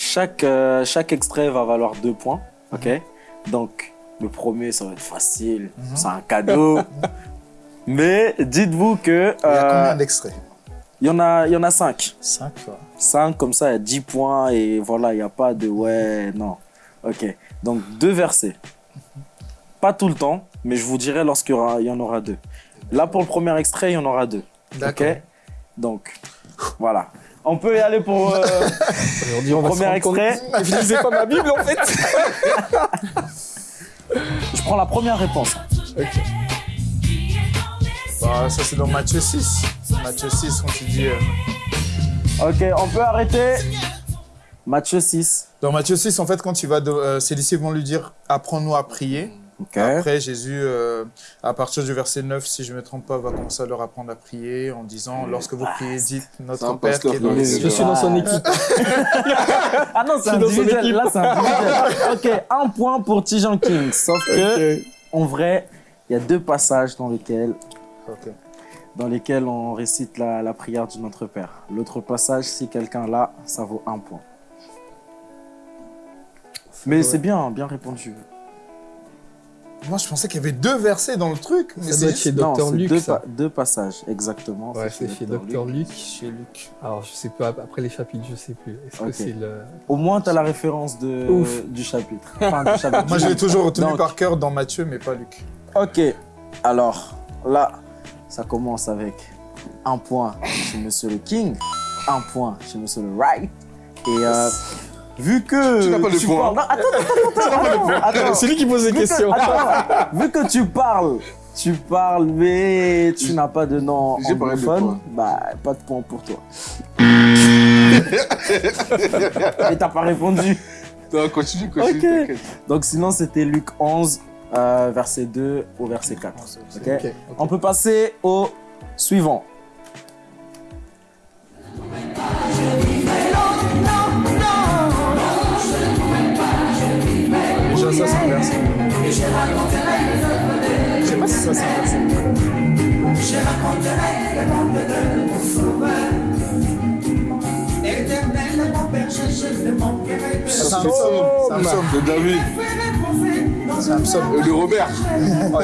chaque, euh, chaque extrait va valoir deux points. Ok? Donc, le premier, ça va être facile. Mhm. C'est un cadeau. Mais dites-vous que. Il y a euh, combien d'extraits? Il y, en a- il y en a cinq. 5. 5 comme ça, il y a 10 points et voilà, il n'y a pas de ouais, non. Ok, donc deux versets. Pas tout le temps, mais je vous dirai lorsqu'il y, en aura deux. Là, pour le premier extrait, il y en aura deux. D'accord. Ok Donc, voilà. On peut y aller pour. euh, on va Premier extrait. Je lisais pas ma Bible en fait. je prends la première réponse. Bah, ça, c'est dans Matthieu 6. Matthieu 6, quand dit. euh, Ok, on peut arrêter. Matthieu 6. Dans Matthieu 6, en fait, quand il va. De... euh, ses disciples vont lui dire Apprends-nous à prier. Après, Jésus, euh, à partir du verset 9, si je ne me trompe pas, va commencer à leur apprendre à prier en disant Lorsque vous priez, dites Notre un Père qui est dans les cieux. Je suis dans son équipe. Ah non, c'est individuel. Là, c'est individuel. ok, un point pour Tijan King. Sauf que, en vrai, il y a deux passages dans lesquels dans lesquels on récite la, la prière du Notre Père. L'autre passage, si quelqu'un l'a, ça vaut un point. Mais c'est bien, bien répondu. Moi, je pensais qu'il y avait deux versets dans le truc. Mais Ça c'est doit être chez Dr Luc. deux, pa- deux passages, exactement. Ouais, c'est chez Dr Luc. chez Luc. Alors, je sais pas, après les chapitres, je sais plus. Est-ce que c'est le. Au moins, tu as la référence de, Ouf. du chapitre. Enfin, du chapitre. Moi, je l'ai toujours retenu Donc- par cœur dans Matthieu, mais pas Luc. Ok, alors là, ça commence avec un point chez Monsieur le King, un point chez Monsieur le Right. Et euh, vu que. Tu n'as pas de point. parles- Non, attends, attends, attends, attends, attends. C'est lui qui pose des Vu que- questions. attends, vu que tu parles, tu parles, mais tu n'as pas de nom J'ai parlé de anglophone, bah pas de point pour toi. Et t'as pas répondu. Non, continue, continue, Ok. t'inquiète. Donc sinon c'était Luc 11, euh, verset 2 au verset 4. Ok. Ok. On peut passer au suivant. Je ça, c'est un verset. C'est un psaume. C'est un psaume. De David, C'est un psaume. euh, de Robert.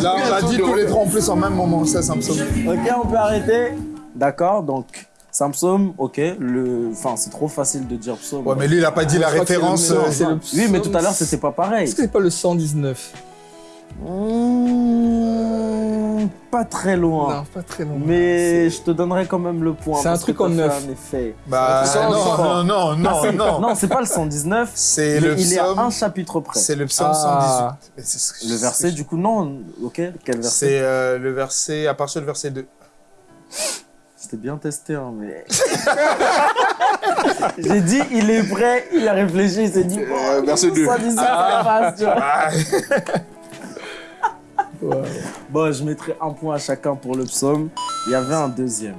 Là, on l'a dit tous les trois en plus en même moment. Ça, c'est un psaume. Ok, on peut arrêter. D'accord, donc Samsung, ok. Le... Enfin, c'est trop facile de dire psaume. Ouais, mais lui, il a pas dit la Je le référence. euh, le Oui, mais tout à l'heure, c'était pas pareil. Est-ce que c'est pas le 119 Mmh, pas très loin. Non, pas très long. Mais je te donnerai quand même le point. C'est un truc en neuf. Un effet. Bah, non, le non, non, non, Ah, c'est- non. non, c'est pas le 119. C'est le il est à un chapitre près. C'est le psaume Ah. 118. Mais c'est ce que- Le verset, du coup, non. Ok, quel verset C'est euh, le verset, à partir du verset 2. C'était bien testé, hein, mais. J'ai dit, il est prêt, il a réfléchi, il s'est dit, Euh, bon, verset 2. 119, ça passe, tu vois. Bon, je mettrai un point à chacun pour le psaume. Il y avait un deuxième.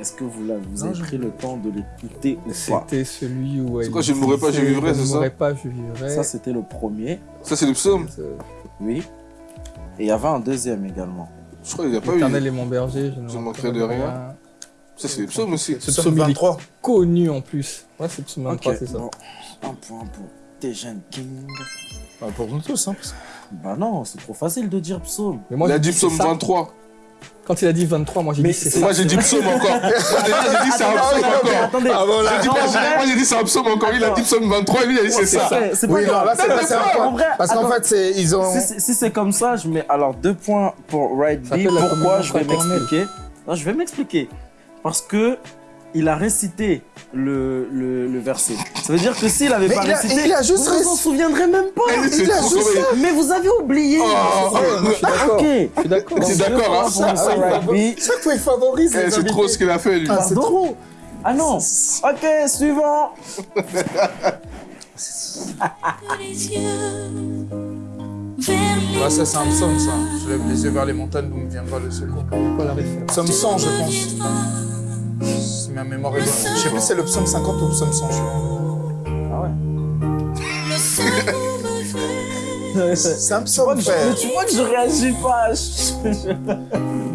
Est-ce que vous, Non, avez je- pris le temps de l'écouter ou pas? C'était celui où. C'est quoi, je ne mourrai pas, je vivrai, Je c'est ne ça? mourrai pas, je vivrai. Ça, c'était le premier. Ça, c'est le psaume? Oui. Et il y avait un deuxième également. Je crois qu'il n'y a pas eu. L'éternel est mon berger, je ne Je ne manquerai de rien. Ça, c'est le psaume aussi. Ce Psaume psaume, il est 23. connu en plus. Ouais, c'est le psaume 23, Ok, c'est ça. bon. Un point pour Tejan King. Bah, pour nous tous, hein. Bah non, c'est trop facile de dire psaume. Mais moi, Il a dit psaume ça. 23. Quand il a dit 23, moi j'ai dit c'est. Moi, j'ai dit psaume encore. Moi, j'ai dit c'est un psaume encore. Attendez, Ah, moi, j'ai- vrai- moi, j'ai dit c'est un psaume encore. Lui, il a dit psaume 23. Lui, il a dit c'est ça. c'est pas grave. c'est pas- vrai, Parce qu'en fait, c'est, ils ont. si c'est- comme ça, je mets alors deux points pour Right Ça B. s'appelle la Pourquoi Je vais m'expliquer? Non, je vais m'expliquer. Parce que il a récité le, le, le verset. Ça veut dire que s'il avait Mais pas il a- récité, il a juste vous vous en souviendrez même pas. Il a juste cool. Mais vous avez oublié. Oh, Moi, je suis d'accord. Ok. Je suis d'accord. C'est d'accord, Ah. Chaque fois, il favorise Eh, les C'est trop ce qu'il a fait, lui. Ah, c'est trop. Ah non. Ok, suivant. Ah, ça, c'est un psaume, ça. Je lève les yeux vers les montagnes d'où me viendra le secours. Pas la référence. Psaume 100, je pense. Si ma mémoire est bonne. Je sais plus si c'est le psaume 50 ou le psaume 100. je- Ah ouais. C'est un psaume, Mais frère. tu vois que je réagis pas.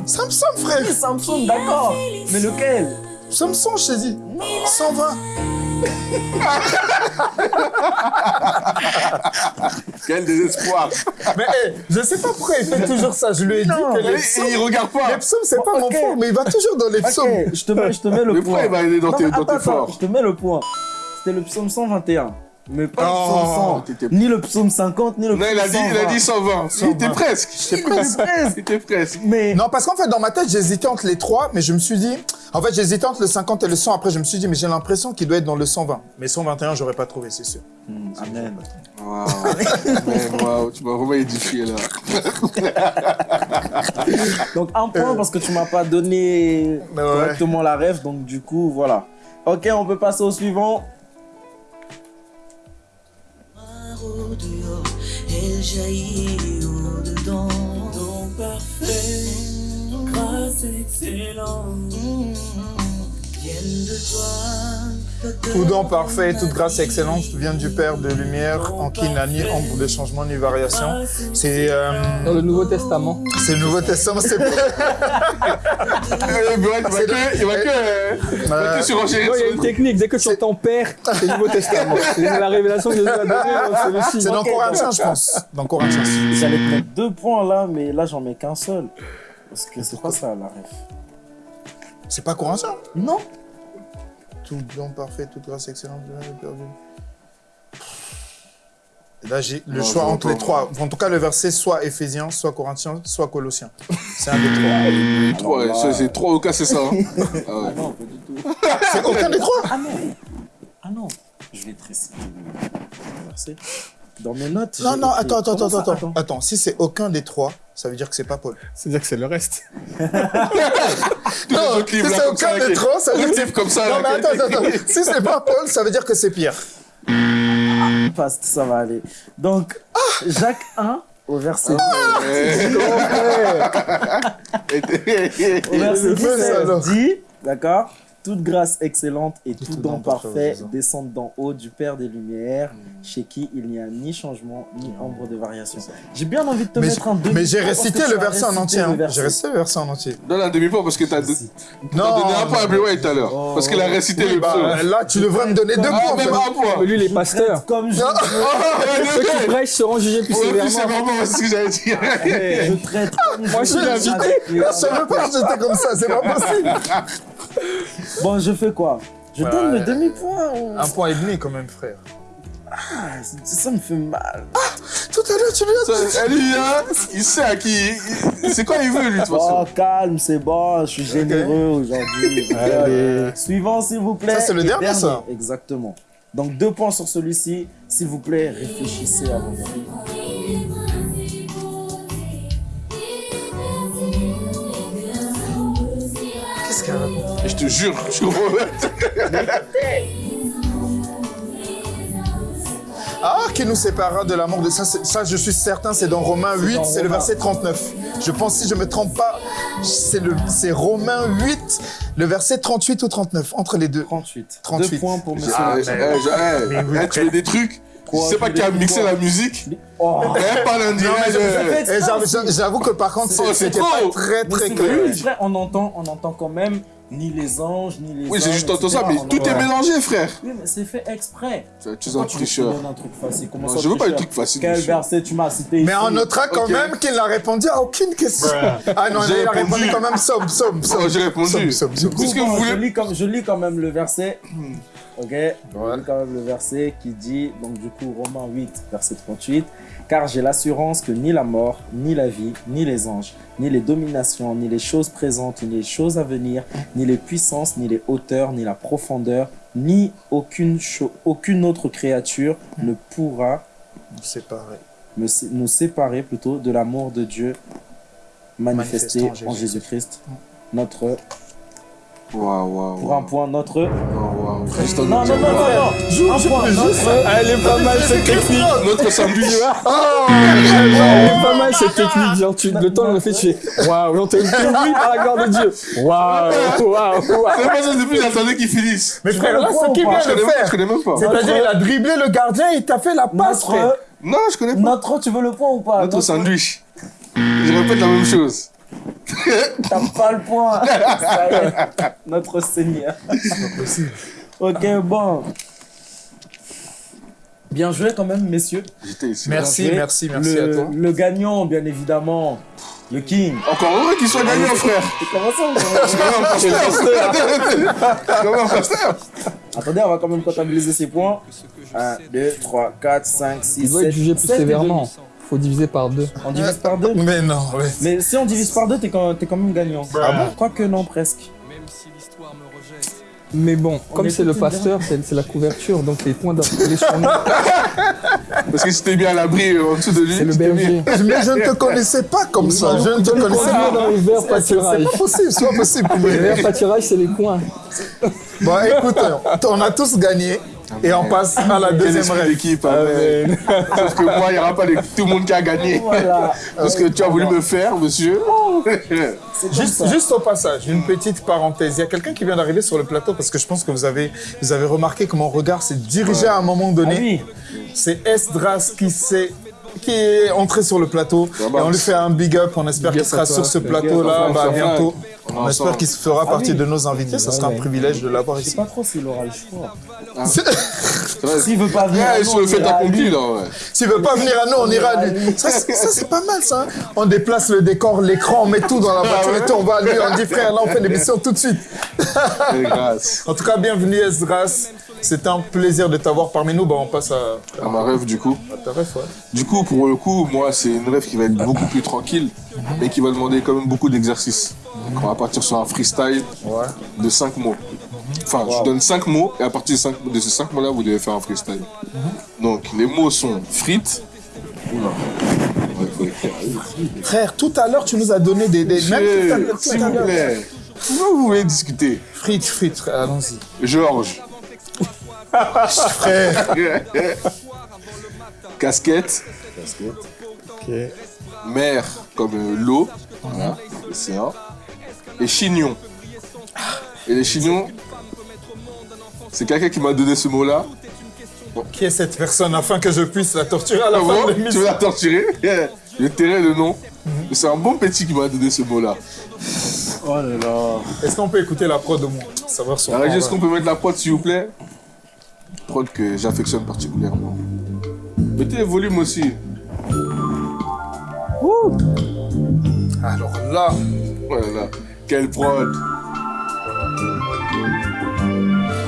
C'est un psaume, frère. C'est un psaume, d'accord. Mais lequel? Psaume 100, je t'ai dit. 120. Quel désespoir. Mais hey, je sais pas pourquoi il fait toujours ça. Je lui ai dit que Et les il regarde pas. les psaumes, c'est pas mon fort, mais il va toujours dans les psaumes. Je te mets, je te mets le Mais point. pourquoi il va aller dans Non, tes dans attends, tes attends, forts je te mets le point. C'était le psaume 121. Mais pas le Oh, psaume 100. t'étais- Ni le psaume 50, ni le Non, psaume il a dit, il a dit 120. Il était 120. presque. Il était presque. Il était presque. Mais Non, parce qu'en fait, dans ma tête, j'hésitais entre les trois, mais je me suis dit. En fait, j'hésitais entre le 50 et le 100. Après, je me suis dit, mais j'ai l'impression qu'il doit être dans le 120. Mais 121, j'aurais pas trouvé, c'est sûr. Hmm, Amen. Waouh. Mais waouh, tu m'as vraiment édifié là. Donc un point parce que tu m'as pas donné ouais. correctement la rêve. Donc du coup, voilà. Ok, on peut passer au suivant. Jaillit au dedans. Don parfait, grâce excellente, viennent de toi. Tout don parfait, toute grâce et excellence vient du Père de lumière, en qui il n'a ni ombre de changement ni variation. C'est euh, Dans le Nouveau Testament. c'est le Nouveau Testament, c'est Il va que, il va que, euh, il va que surenchérir Non, il y a sur une technique. Dès que tu entends Père, c'est le Nouveau Testament. C'est la révélation que Jésus a donnée. C'est c'est dans Corinthiens, je pense. Dans Corinthiens. J'allais mettre deux points là, mais là j'en mets qu'un seul. Parce que c'est pas ça la rêve. C'est pas Corinthiens? Non. Tout don parfait, toute grâce excellente Là, j'ai le Non, choix entre les trois. En tout cas, le verset soit Éphésiens, soit Corinthiens, soit Colossiens. C'est un des trois. Trois, ouais, c'est- c'est trois au cas, c'est ça. hein. Ah ouais. Ah non, pas du tout. C'est aucun des trois Ah non. Ah non. Je vais te réciter le verset. Dans mes notes. Non, non, attends, attends, attends, attends. Attends, si c'est aucun des trois, ça veut dire que c'est pas Paul. C'est-à-dire que c'est le reste. Non, c'est comme ça, aucun des qui- trois, ça veut dire... comme ça. Non, mais attends, attends, attends. Si c'est pas Paul, ça veut dire que c'est Pierre. Passe, ça va aller. Donc, Jacques 1 au verset Ouais. Au verset le feu, 17 ça, alors. dit, d'accord toute grâce excellente et tout, tout don parfait descendent d'en haut du Père des Lumières, chez qui il n'y a ni changement ni ombre de variation. J'ai bien envie de te Mais mettre un demi Mais j'ai récité le verset en entier. hein. verset. J'ai récité le verset en entier. Donne un demi-point parce que t'as don- t'as donné un point à Blue tout à l'heure. Oh. Parce qu'il a récité Oui, le bah, psaume. là, tu devrais me donner deux Ah, points. même un point. Lui, les pasteurs. Comme je, Non. Ceux qui prêchent seront jugés plus sévèrement. c'est ce que j'allais dire. je traite Moi, je suis les- Je savais pas que j'étais comme ça, c'est pas possible. Bon, je fais quoi? Je donne le demi-point. ou- Un point et demi quand même, frère. Ah, ça, me fait mal. Tout à l'heure, tu lui as dit. Hein, il sait à qui. C'est quoi il veut, lui, de toute Oh, façon? calme, c'est bon, je suis généreux aujourd'hui. Allez. Suivant, s'il vous plaît. Ça, c'est le dernier, ça Exactement. Donc, deux points sur celui-ci. S'il vous plaît, réfléchissez à vos Je te jure, je comprends. Ah, qui nous séparera de l'amour de ça, ça je suis certain, c'est dans Romains 8, dans c'est le verset 39. Je pense, si je me trompe pas, c'est le, c'est Romains 8, le verset 38 ou 39, entre les deux. 38. 38. Deux points pour monsieur. Ah, mais- eh, je- eh, eh, tu veux des trucs? Quoi, Je sais pas tu qui a mixé quoi la musique. Oh. Je- eh. fais Et j'avoue- que par contre, Oh, c'est- c'est c'était trop. pas très très c'est clair. c'est on entend, on entend quand même ni les anges, ni les Oui, c'est hommes, juste entends ça, mais tout est mélangé, frère. Oui, mais c'est fait exprès. Tu es un veux tricheur. un truc facile? Je veux pas tricheur trucs faciles, Quel verset tu m'as cité Mais on notera quand même qu'il n'a répondu à aucune question. Ah non, J'ai il a répondu quand même somme, somme, somme. Oh, j'ai répondu. Vous voulez je lis quand même le verset. Ok? Je quand même le verset qui dit, donc du coup, Romains 8, verset 38. Car j'ai l'assurance que ni la mort, ni la vie, ni les anges, ni les dominations, ni les choses présentes, ni les choses à venir, ni les puissances, ni les hauteurs, ni la profondeur, ni aucune, aucune autre créature ne pourra C'est pareil. me sé- nous séparer plutôt de l'amour de Dieu manifesté en en Jésus. Jésus-Christ. Notre, pour un point, notre. Un Non, non, non, non, non. Un point, notre. Elle est pas mal cette technique. Notre sandwich. Elle est pas mal cette technique. Genre, tu, le temps de le fait, tu fais waouh, on te dit oui par la gloire de Dieu. Waouh, waouh, waouh. C'est pas ça depuis, j'attendais qu'il finisse. Mais frère, le là, point ce qu'il pas? vient Je de même, je faire, connais même pas. c'est-à-dire il a dribblé le gardien, il t'a fait la passe, frère. Notre, Non, je connais pas. notre, tu veux le point ou pas? Notre sandwich. Je répète la même chose. T'as pas le point. Ça y est. Notre Seigneur. Ok, bon. Bien joué quand même, messieurs. J'étais ici. Merci, merci, merci le, à toi. Le gagnant, bien évidemment, le King. Encore heureux qu'il soit gagnant, frère. Comment ça Je suis quand même un pasteur. Attendez, on va quand même comptabiliser ces points. 1, 2, 3, 4, 5, 6, 7. Il doit être jugé plus sévèrement. Faut diviser par deux. On divise par deux. Mais non, ouais. Mais si on divise par deux, t'es quand, t'es quand même gagnant. Ah bon Quoique non, presque. Mais bon, On comme est c'est le pasteur, c'est la couverture, donc les points sur nous. Parce que si t'es bien à l'abri euh, en dessous de lui, C'est le c'était bien. berger. Mais je ne te connaissais pas comme ça. Je ne te connaissais pas. dans les verts C'est pas possible, c'est pas possible. Les verts pâturages, c'est les coins. Bon, écoute, on a tous gagné et on passe à la deuxième règle. d'équipe. Amen. Sauf que moi, il n'y aura pas de- tout le monde qui a gagné. Voilà. Parce que tu as voulu me faire, monsieur. Juste, juste au passage, une petite parenthèse. Il y a quelqu'un qui vient d'arriver sur le plateau parce que je pense que vous avez, vous avez remarqué que mon regard s'est dirigé à un moment Ah donné. oui. C'est Esdras qui s'est qui est entré sur le plateau Ah et on lui fait un big up. On espère qu'il sera sur ce plateau-là bah, bientôt. On espère qu'il fera Ah partie oui. de nos invités. Ce sera un Ouais. privilège de l'avoir Je sais ici. pas trop s'il aura le choix. Vrai. S'il veut pas venir. Ouais, à nous, on fait accompli, lui. là, ouais. S'il veut pas venir à nous, on ira à lui. Ça, c'est- ça, c'est pas mal, ça. hein. On déplace le décor, l'écran, on met tout dans la voiture et tout. On va à lui, on dit frère, là, on fait l'émission tout de suite. En tout cas, bienvenue Esdras. C'est un plaisir de t'avoir parmi nous. Bah, on passe à, À ma rêve, du coup. à ta ref, ouais. Du coup, pour le coup, moi, c'est une rêve qui va être beaucoup plus tranquille, mais qui va demander quand même beaucoup d'exercices. On va partir sur un freestyle Ouais. de 5 mots. Enfin, je donne 5 mots, et à partir de, ces 5 mots-là, vous devez faire un freestyle. Donc, les mots sont frites. Oula. Ouais. Frère, tout à l'heure, tu nous as donné des. des... S'il vous plaît. Pourquoi vous voulez discuter? Frites, frites, allons-y. Georges. Frère. Casquette. Ok. Mer comme euh, l'eau, voilà, l'océan, et chignon. Et les chignons, c'est quelqu'un qui m'a donné ce mot-là. Qui est cette personne afin que je puisse la torturer à la Ah fin bon de Tu veux l'émission la torturer Je tairai le nom. Mais C'est un bon petit qui m'a donné ce mot-là. Oh là là. Est-ce qu'on peut écouter la prod au moins? Savoir son. Alors, nom, est-ce qu'on peut mettre la prod s'il vous plaît? Prod que j'affectionne particulièrement. Mettez le volume aussi. Alors là. Voilà. Quelle prod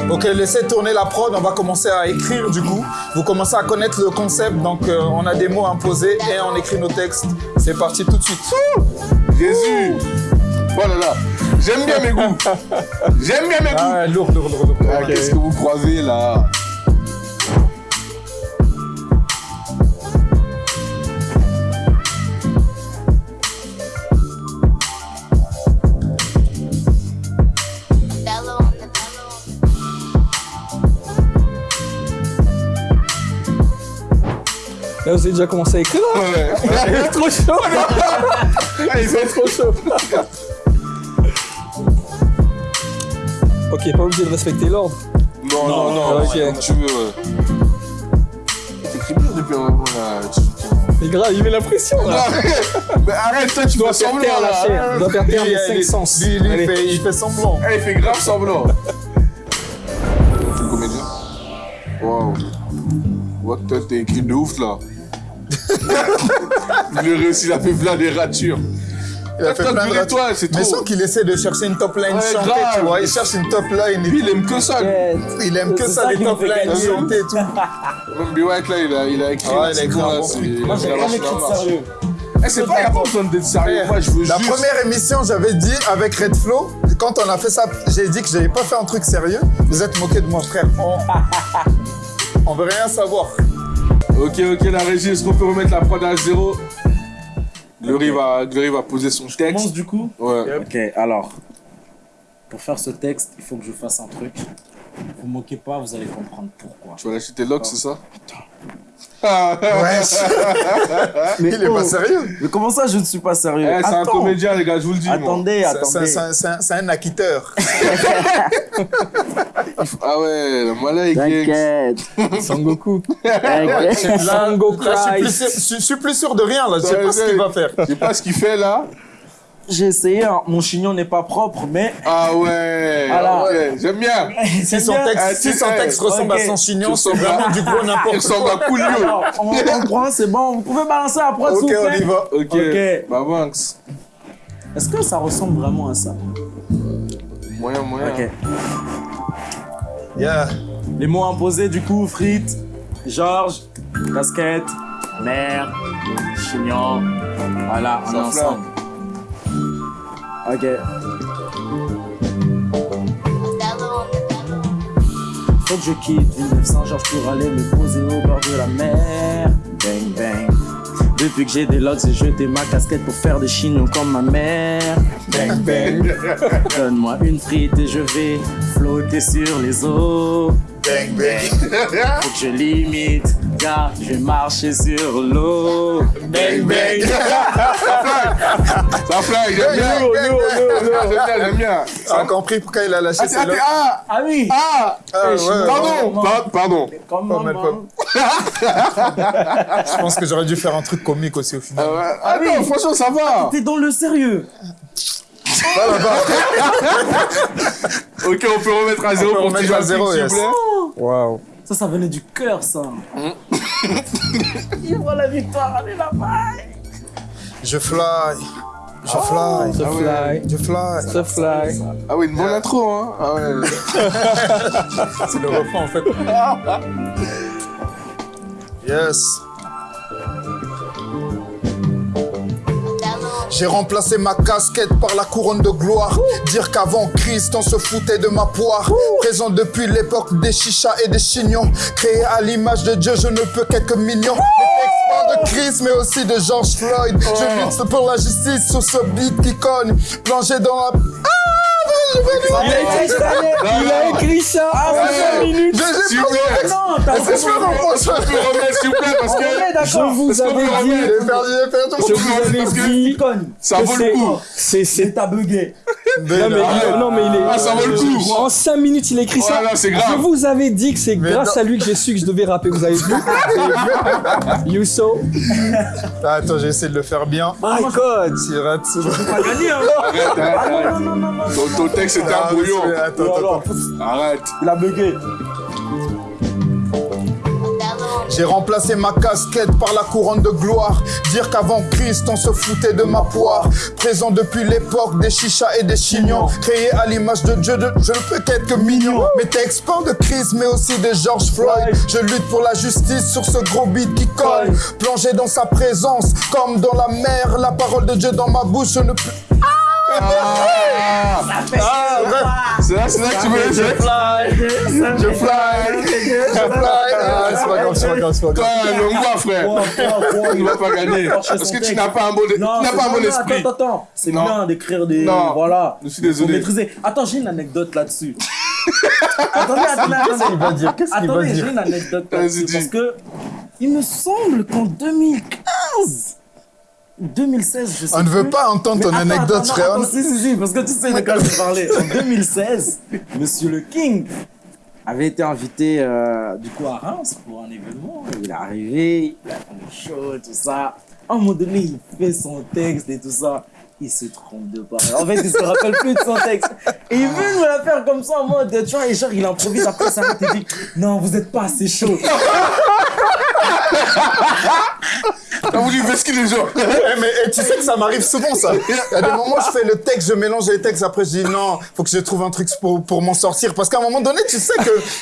Ok, laissez tourner la prod, on va commencer à écrire du coup. Vous commencez à connaître le concept, donc euh, on a des mots imposés et on écrit nos textes. C'est parti tout de suite. Jésus Oh là là J'aime bien mes goûts J'aime bien mes goûts Ah, lourd, lourd, lourd. lourd. Ah, Qu'est-ce que vous croisez là? Avez déjà commencé à écrire Ouais. Il est trop chaud Ah, il fait trop chaud. Ok, pas obligé de respecter l'ordre. Non, non, non, ok. comme tu veux. ouais. T'écris bien depuis un moment là. Tu- Mais grave, il met la pression là. Mais arrête, toi, tu dois Faire semblant là. Il doit faire taire les lui, cinq sens. lui, lui, il Allez. fait, il fait semblant. Eh, il fait grave semblant. C'est le comédien? Waouh. What toi, t'as écrit de ouf là. il a réussi, il a fait plein des ratures. Il a fait Toi, plein de le ratures. Mais trop. sans qu'il essaie de chercher une top line Ouais, chantée, grave. tu vois. Il cherche une top line. et Lui, il aime que ça. Il aime que C'est ça, les top lines chantées et tout. Même B. White là, il a, il a écrit. Ah, il a écrit un bon truc. Moi, j'ai la rien écrit de sérieux. Eh, c'est pas, pas besoin d'être sérieux. Moi, je veux La juste. première émission, j'avais dit avec Red Flow, quand on a fait ça, j'ai dit que j'avais pas fait un truc sérieux. Vous êtes moqué de mon frère. On, on veut rien savoir. Ok, ok, la régie, est-ce qu'on peut remettre la prod à zéro Glory va, Glory va poser son Commence texte. du coup. Ouais. Ok, alors. Pour faire ce texte, il faut que je fasse un truc. Vous moquez pas, vous allez comprendre pourquoi. Tu vas lâcher tes locks, c'est ça? Wesh. Mais Il est oh, pas sérieux. Mais comment ça, je ne suis pas sérieux? Eh, c'est un Attends. comédien, les gars, je vous le dis. Attendez, attendez. c'est un- acquitteur. Ah ouais, le Malay. T'inquiète. Sangoku. T'inquiète. Sango Là, je, suis plus Christ. sûr, je, je suis plus sûr de rien, là. Je sais pas ce qu'il va faire. Je sais pas ce qu'il fait là. J'ai essayé, hein. mon chignon n'est pas propre, mais Ah ouais, Voilà. ok, j'aime bien. Si son texte, Ah, si tu- son texte ressemble ok. à son chignon, c'est vraiment à- du gros Il n'importe ressemble quoi. à Coolio. Alors, on, on prend, c'est bon. Vous pouvez balancer la prod, s'il Ok, vous on plaît y va. Ok, Ok. bah Banks. Est-ce que ça ressemble vraiment à ça? Moyen, moyen. Ok. Yeah. Les mots imposés, du coup, frites, Georges, casquette, mère, chignon. Voilà, on est ensemble. Ok. Faut que je quitte Villeneuve Saint-Georges pour aller me poser au bord de la mer. Bang bang. Depuis que j'ai des lots, j'ai jeté ma casquette pour faire des chignons comme ma mère. Bang bang. Donne-moi une frite et je vais flotter sur les eaux. Bang, bang. Faut que je limite, car je vais marcher sur l'eau. Bang, bang. Ça fly, j'aime bien. Yo, yo, yo, yo. J'aime bien, j'aime bien. T'as compris pourquoi il a lâché Ah, ses t'es- ah, ah, Ah oui ah, Ah, ouais, ouais. pardon, par- pardon. Comment Je pense que j'aurais dû faire un truc comique aussi au final. Ah. Ah non, franchement, ça va. T'es dans le sérieux Pas là-bas. Ok, on peut remettre à zéro peut pour remettre petit à zéro, s'il yes. vous plaît. Waouh. Ça, ça venait du cœur, ça. Il voit la victoire, allez là-bas Je fly. Je fly. The fly. Je fly. The fly. Ah oui, une bonne intro, hein. Ah ouais. C'est le refrain en fait. Yes. J'ai remplacé ma casquette par la couronne de gloire. Dire qu'avant Christ, on se foutait de ma poire. Présent depuis l'époque des chichas et des chignons. Créé à l'image de Dieu, je ne peux qu'être mignon. De Christ, mais aussi de George Floyd. Je lutte pour la justice sur ce beat qui. Plongé dans la. Ah, Il a écrit ça. En Ouais. 5 minutes. Non, t'as s'il vous plaît, parce que Je vous avais dit. Je vous avais ça vaut le c'est- coup. C'est. C'est c'est- ta bugué. Non mais, il, est. Ah, ça vaut le coup. En 5 minutes, il a écrit ça. Je vous avais dit que c'est grâce à lui que j'ai su que je devais rapper. Vous avez vu? You saw? Ah, Attends, j'ai essayé de le faire bien. My God. Arrête, arrête. Non, non, non, non. Ton, texte était un brouillon. Arrête. Il a bugué. J'ai remplacé ma casquette par la couronne de gloire. Dire qu'avant Christ, on se foutait de ma poire. Présent depuis l'époque des chichas et des chignons. Créé à l'image de Dieu, de- je ne peux qu'être que mignon. Mes textes parlent de Christ, mais aussi de George Floyd. Je lutte pour la justice sur ce gros beat qui colle. Plongé dans sa présence, comme dans la mer. La parole de Dieu dans ma bouche, je ne peux. Ah, Ah, c'est là, c'est là que tu veux Je fly, je fly, je fly. Ah, c'est pas grave, c'est pas grave, c'est pas Toi, grave. le moi, frère. Tu vas pas gagner. Parce que tu n'as pas un bon, tu n'as pas un bon esprit. Attends, attends. C'est bien d'écrire des. Voilà. Je suis désolé. Attends, j'ai une anecdote là-dessus. attendez, attendez, Qu'est-ce qu'il attendez. va dire? Qu'est-ce qu'il va Attendez, j'ai dire une anecdote là-dessus. Parce que Il me semble qu'en 2015 ou 2016, je sais On ne veut plus. pas entendre ton attends, anecdote, frère. si, si, si, parce que tu sais de quoi je parlais. En 2016, Monsieur le King avait été invité euh, du coup à Reims pour un événement. Il est arrivé, il a fait chaud, tout ça. À un moment donné, il fait son texte et tout ça. Il se trompe de parole. En fait, il se rappelle plus de son texte. Et il veut nous la faire comme ça en mode, tu vois, et genre, il improvise après ça, il dit Non, vous êtes pas assez chaud. T'as voulu vesquer les gens. Eh, mais eh, tu sais que ça m'arrive souvent, ça. Il y a des moments où je fais le texte, je mélange les textes, après je dis non, faut que je trouve un truc pour, pour m'en sortir. Parce qu'à un moment donné, tu sais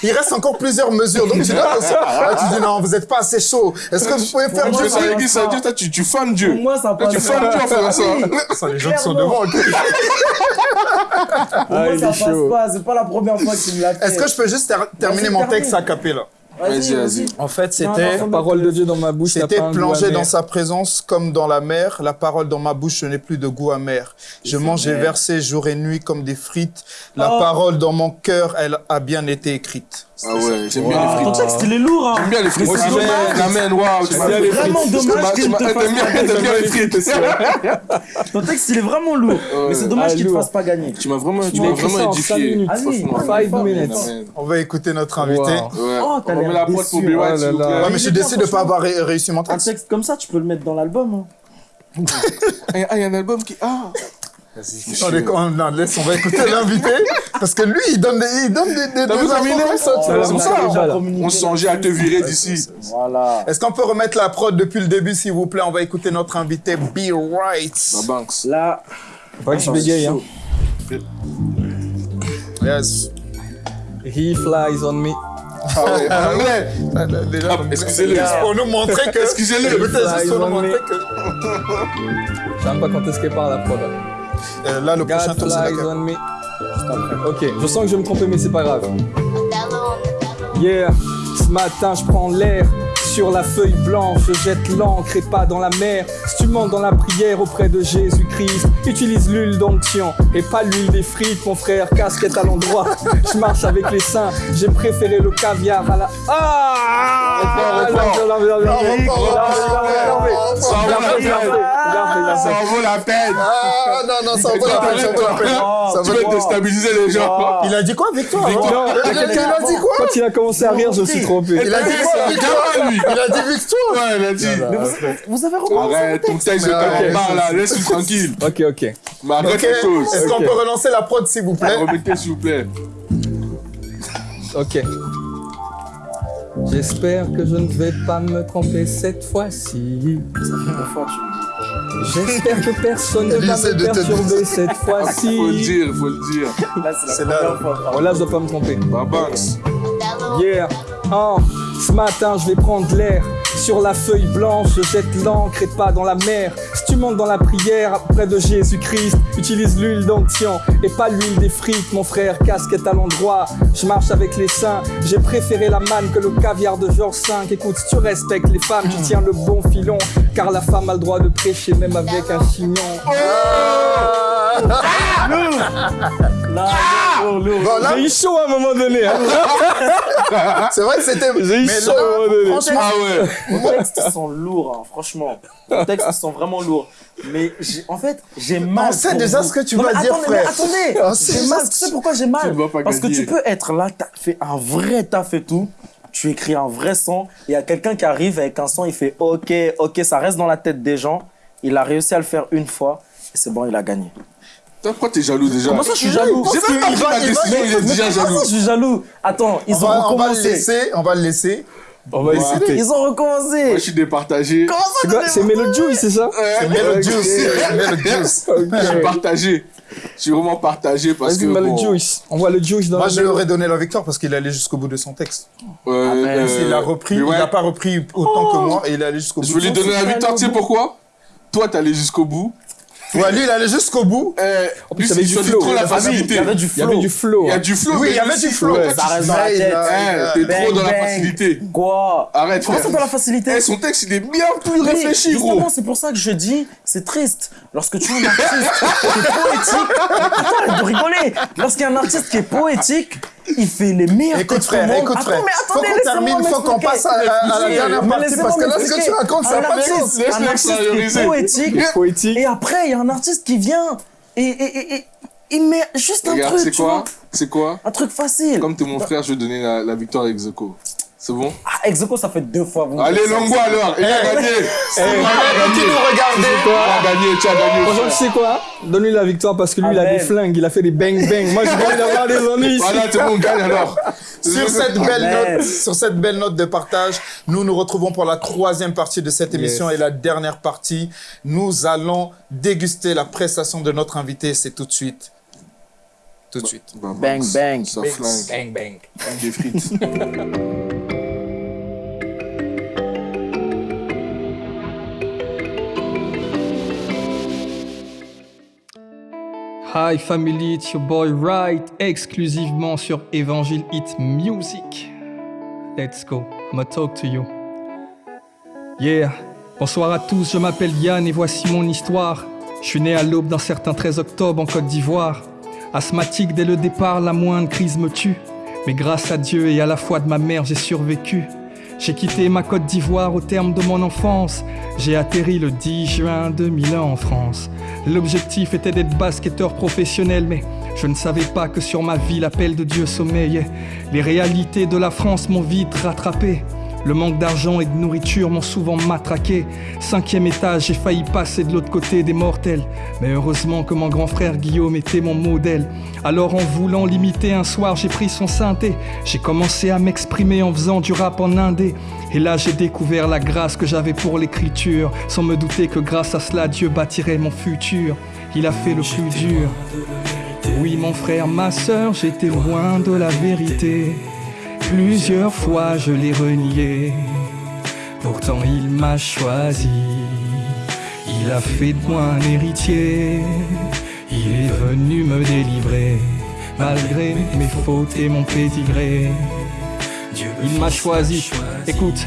qu'il reste encore plusieurs mesures. Donc tu dois. Là, tu dis non, vous êtes pas assez chaud. Est-ce que vous pouvez faire Je du sais l'église, ça toi, tu, tu fanes Dieu. Pour moi, ça passe. tu fanes Dieu en faisant ça. Ça, les gens qui sont devant. Pour Ah, moi, ça passe chaud. pas. C'est pas la première fois qu'il me l'a fait. Est-ce que je peux juste ter- terminer mon texte à capé là? Vas-y, vas-y. En fait, c'était. Parole de Dieu dans ma bouche. C'était plongé dans sa présence comme dans la mer. La parole dans ma bouche, je n'ai plus de goût amer. Je mange et versé jour et nuit comme des frites. La Oh. parole dans mon cœur, elle a bien été écrite. Ah ouais, j'aime bien les Ton frites. texte, il est lourd, hein. J'aime bien les frites. C'est. Amen, waouh. les Vraiment dommage qu'il te fasse T'aimes bien les frites, c'est Ton texte, il est vraiment lourd. Mais c'est dommage Ah, qu'il te fasse pas gagner. Tu m'as vraiment, édifié. On va écouter notre invité. Oh, t'as On remet l'air la prod pour déçu. B. White, Oh s'il là vous là. plaît. Ouais, mais je suis déçu bien, de pas avoir ré- réussi mon Un texte. texte comme ça, tu peux le mettre dans l'album. hein. Ah, il y a un album qui. Ah Attendez, quand- non, laisse, on va écouter l'invité. Parce que lui, il donne des, il donne des, des, des infos comme ça, tu Ça C'est pour on ça. On songeait à te virer d'ici. Voilà. Est-ce qu'on peut remettre la prod depuis le début, s'il vous plaît? On va écouter notre invité, Be Right. Ma Banks. Là, Pas que je bégaye. Hein. Yes. He flies on me. Ah ouais, en anglais. Déjà, Ah, excusez-le. Pour nous montrer que. Excusez-le. Peut-être juste pour nous montrer que. J'aime pas quand est-ce qu'elle parle la prod. Euh, là, le prochain God tour, c'est. Ok, je sens que je vais me tromper, mais c'est pas grave. Yeah, ce matin je prends l'air. Sur la feuille blanche, je jette l'encre et pas dans la mer. Si tu montes dans la prière auprès de Jésus-Christ, utilise l'huile d'onction et pas l'huile des frites, mon frère. Casquette à l'endroit, je marche avec les saints. J'ai préféré le caviar à la. Ah Ça en vaut la peine. Ah, non, non, ça vaut la peine, ça vaut la peine. Ça Tu peine. déstabiliser les gens. Il a dit quoi, Victoire Il a dit- quoi? Quand il a commencé à rire, je me suis trompé. Il a dit quoi, C'est un Victoire lui. Il a dit Victoire Ouais, il a dit. vous avez recommencé Arrête, ton texte Mais arrête. ta là, laisse-le tranquille. Ok, ok. Mais quelque chose. est-ce qu'on peut relancer la prod, s'il vous plaît? Remettez, s'il vous plaît. Ok. J'espère que je ne vais pas me tromper cette fois-ci. Parfois, tu me J'espère que personne ne va me perturber cette Faut le fois-ci. dire, faut le dire. Là, c'est la là. première fois. Oh là, je dois pas me tromper. Ma Banks. Yeah. Oh, ce matin, je vais prendre l'air. Sur la feuille blanche, je jette l'encre et pas dans la mer. Si tu montes dans la prière près de Jésus-Christ, utilise l'huile d'onction et pas l'huile des frites, mon frère. Casquette à l'endroit, je marche avec les saints. J'ai préféré la manne que le caviar de Georges V. Écoute, si tu respectes les femmes, tu tiens le bon filon. Car la femme a le droit de prêcher même avec un chignon. Lourd, lourd. Bon, là, J'ai eu chaud à un moment donné. hein. c'est vrai que c'était. J'ai eu Mais chaud à un moment donné. franchement, Ah ouais. Vos textes sont lourds, hein, franchement. Vos textes sont vraiment lourds. Mais j'ai- en fait, j'ai mal. On sait déjà vous. ce que tu Non, vas dire, attendez, frère. Mais attendez, On sait j'ai déjà mal. Tu sais pourquoi j'ai mal? Parce que tu peux être là, t'as fait un vrai taf et tout. Tu écris un vrai son. Il y a quelqu'un qui arrive avec un son, il fait OK, OK, ça reste dans la tête des gens. Il a réussi à le faire une fois. Et c'est bon, il a gagné. Toi, Pourquoi t'es jaloux déjà Comment ça, je suis jaloux J'ai même pas pris ma décision, il est déjà jaloux. je suis jaloux Attends, ils on ont va, on va le recommencé. laisser, on va le laisser. On va hésiter. Ils ont recommencé. Moi, je suis départagé. Comment ça, C'est quoi C'est Mellow Juice, c'est ça C'est Mellow Juice. c'est Mellow Juice. Je suis partagé. Je suis vraiment partagé parce que. Bon, Juice. On voit le Juice dans Moi, je lui aurais donné la victoire parce qu'il allait jusqu'au bout de son texte. euh, mais euh, Il a repris, il n'a pas repris autant que moi et il est allé jusqu'au bout. Je veux lui donner la victoire, tu sais pourquoi? Toi, t'es allé jusqu'au bout. Ouais, lui, il allait jusqu'au bout. Eh, plus, lui, il y avait du flow. la facilité. Il y avait du Il y avait flow. du flow. Il y a du flow. Oui, il y avait du flow. Ça reste dans la tête. il a- t'es trop dans la facilité. Quoi? Arrête, Comment ça dans la facilité? Eh, son texte, il est bien plus réfléchi, gros. Justement, c'est pour ça que je dis, c'est triste. Lorsque tu as un artiste qui est poétique, Attends, arrête de rigoler. Lorsqu'il y a un artiste qui est poétique il fait les meilleurs Écoute frère, écoute Attends, frère, mais faut attendez, qu'on termine, faut qu'on passe à, à- la dernière partie parce que là ce que tu racontes ça Un n'a pas de sens. Un artiste poétique. Poétique. Et après, il y a un artiste qui vient et, et, et, et il met juste un truc, c'est quoi? C'est quoi? Un truc facile. Comme t'es mon frère, je vais donner la, la victoire à Execo. C'est bon Ah, Exoco, ça fait deux fois. vous Allez. Longo alors Il a gagné Eh, Maman, qui nous regardait. Tu as gagné, tu as gagné frère. tu sais quoi Donne-lui la victoire parce que lui, il a des flingues, il a fait des bang bang. Moi, j'ai pas envie d'avoir des ennuis ici. Voilà, tout le monde gagne alors Sur cette belle Amen. note, sur cette belle note de partage, nous nous retrouvons pour la troisième partie de cette émission Yes. et la dernière partie. Nous allons déguster la prestation de notre invité. C'est tout de suite. Tout de suite. Bah, Bang, Max, bang. Ça Bang, flingue. Bang bang. Des frites. Hi family, it's your boy Right, exclusivement sur Evangile Hit Music. Let's go, I'ma talk to you. Yeah, bonsoir à tous, je m'appelle Yann et voici mon histoire. Je suis né à l'aube d'un certain 13 octobre en Côte d'Ivoire. Asthmatique dès le départ, la moindre crise me tue. Mais grâce à Dieu et à la foi de ma mère, j'ai survécu. J'ai quitté ma Côte d'Ivoire au terme de mon enfance. J'ai atterri le 10 juin 2001 en France. L'objectif était d'être basketteur professionnel, mais je ne savais pas que sur ma vie l'appel de Dieu sommeillait. Les réalités de la France m'ont vite rattrapé. Le manque d'argent et de nourriture m'ont souvent matraqué. Cinquième étage, j'ai failli passer de l'autre côté des mortels. Mais heureusement que mon grand frère Guillaume était mon modèle. Alors en voulant l'imiter un soir, j'ai pris son synthé. J'ai commencé à m'exprimer en faisant du rap en indé. Et là j'ai découvert la grâce que j'avais pour l'écriture. Sans me douter que grâce à cela, Dieu bâtirait mon futur. Il a fait le plus dur. Oui mon frère, ma sœur, j'étais loin de la vérité. Plusieurs fois je l'ai renié, pourtant il m'a choisi. Il a fait de moi un héritier, il est venu me délivrer, malgré mes fautes et mon pédigré. Il m'a choisi. Écoute,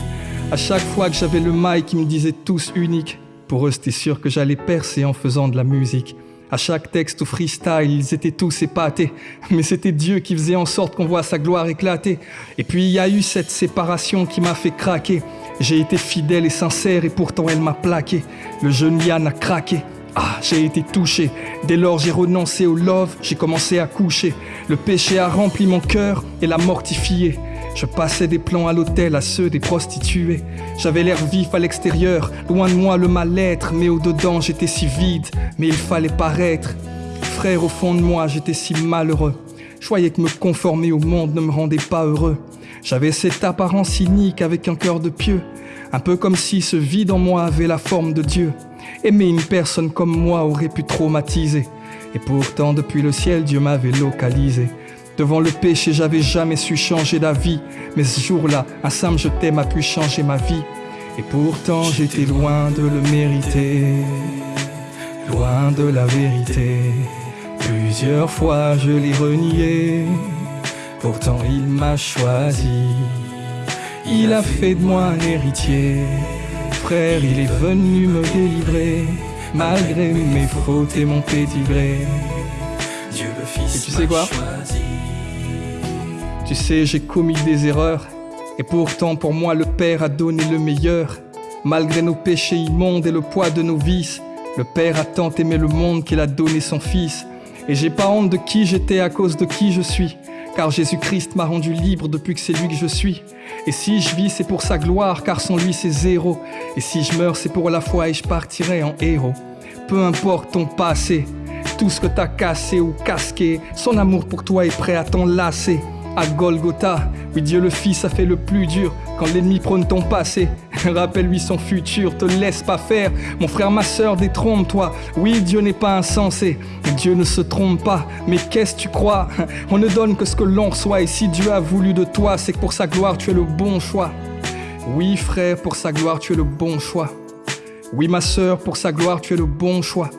à chaque fois que j'avais le mic, ils me disaient tous uniques. Pour eux, c'était sûr que j'allais percer en faisant de la musique. À chaque texte ou freestyle, ils étaient tous épatés. Mais c'était Dieu qui faisait en sorte qu'on voit sa gloire éclater. Et puis il y a eu cette séparation qui m'a fait craquer. J'ai été fidèle et sincère et pourtant elle m'a plaqué. Le jeune Yann a craqué. Ah, j'ai été touché. Dès lors, j'ai renoncé au love, j'ai commencé à coucher. Le péché a rempli mon cœur et l'a mortifié. Je passais des plans à l'hôtel à ceux des prostituées. J'avais l'air vif à l'extérieur, loin de moi le mal-être, mais au-dedans j'étais si vide, mais il fallait paraître. Frère, au fond de moi, j'étais si malheureux. Je croyais que me conformer au monde ne me rendait pas heureux. J'avais cette apparence cynique avec un cœur de pieux, un peu comme si ce vide en moi avait la forme de Dieu. Aimer une personne comme moi aurait pu traumatiser. Et pourtant, depuis le ciel, Dieu m'avait localisé. Devant le péché, j'avais jamais su changer d'avis. Mais ce jour-là, un simple je t'aime a pu changer ma vie. Et pourtant, j'étais loin de le mériter. Loin de la vérité. Plusieurs fois, je l'ai renié. Pourtant, il m'a choisi. Il a fait de moi un héritier. Frère, il est venu me délivrer. Malgré mes fautes et mon pédigré. Dieu le Fils. Et tu sais quoi? Tu sais, j'ai commis des erreurs. Et pourtant, pour moi, le Père a donné le meilleur. Malgré nos péchés immondes et le poids de nos vices, le Père a tant aimé le monde qu'il a donné son Fils. Et j'ai pas honte de qui j'étais à cause de qui je suis. Car Jésus-Christ m'a rendu libre depuis que c'est lui que je suis. Et si je vis, c'est pour sa gloire, car sans lui, c'est zéro. Et si je meurs, c'est pour la foi et je partirai en héros. Peu importe ton passé, tout ce que t'as cassé ou casqué, son amour pour toi est prêt à t'enlacer. À Golgotha, oui Dieu le Fils a fait le plus dur quand l'ennemi prône ton passé. Rappelle-lui son futur, te laisse pas faire. Mon frère, ma sœur, détrompe-toi. Oui, Dieu n'est pas insensé, Dieu ne se trompe pas. Mais qu'est-ce que tu crois? On ne donne que ce que l'on reçoit. Et si Dieu a voulu de toi, c'est que pour sa gloire, tu es le bon choix. Oui, frère, pour sa gloire, tu es le bon choix. Oui, ma sœur, pour sa gloire, tu es le bon choix.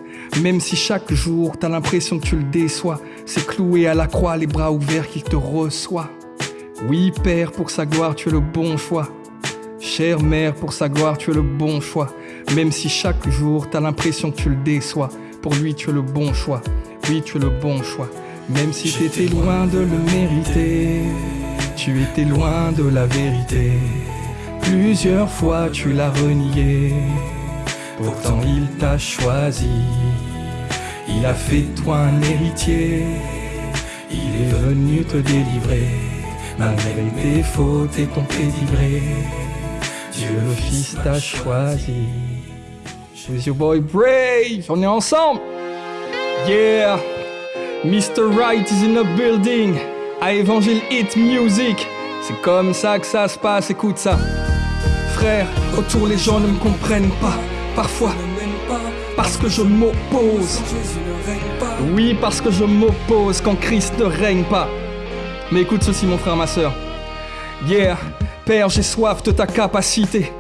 Même si chaque jour, t'as l'impression que tu le déçois, c'est cloué à la croix, les bras ouverts qu'il te reçoit. Oui, Père, pour sa gloire, tu es le bon choix. Chère mère, pour sa gloire, tu es le bon choix. Même si chaque jour, t'as l'impression que tu le déçois, pour lui, tu es le bon choix. Oui, tu es le bon choix. Même si t'étais loin de le mériter, tu étais loin de la vérité. Plusieurs fois tu l'as renié, pourtant il t'a choisi. Il a fait toi un héritier, il est venu te délivrer, malgré tes fautes et ton pédigré. Dieu le Fils t'a choisi. With your boy Brave, on est ensemble. Yeah, Mr. Right is in a building. À Evangile Hit Music. C'est comme ça que ça se passe, écoute ça. Frère, autour les gens ne me comprennent pas. Parfois, parce que je m'oppose. Oui, parce que je m'oppose quand Christ ne règne pas. Mais écoute ceci, mon frère, ma soeur. Yeah, Père, j'ai soif de ta capacité.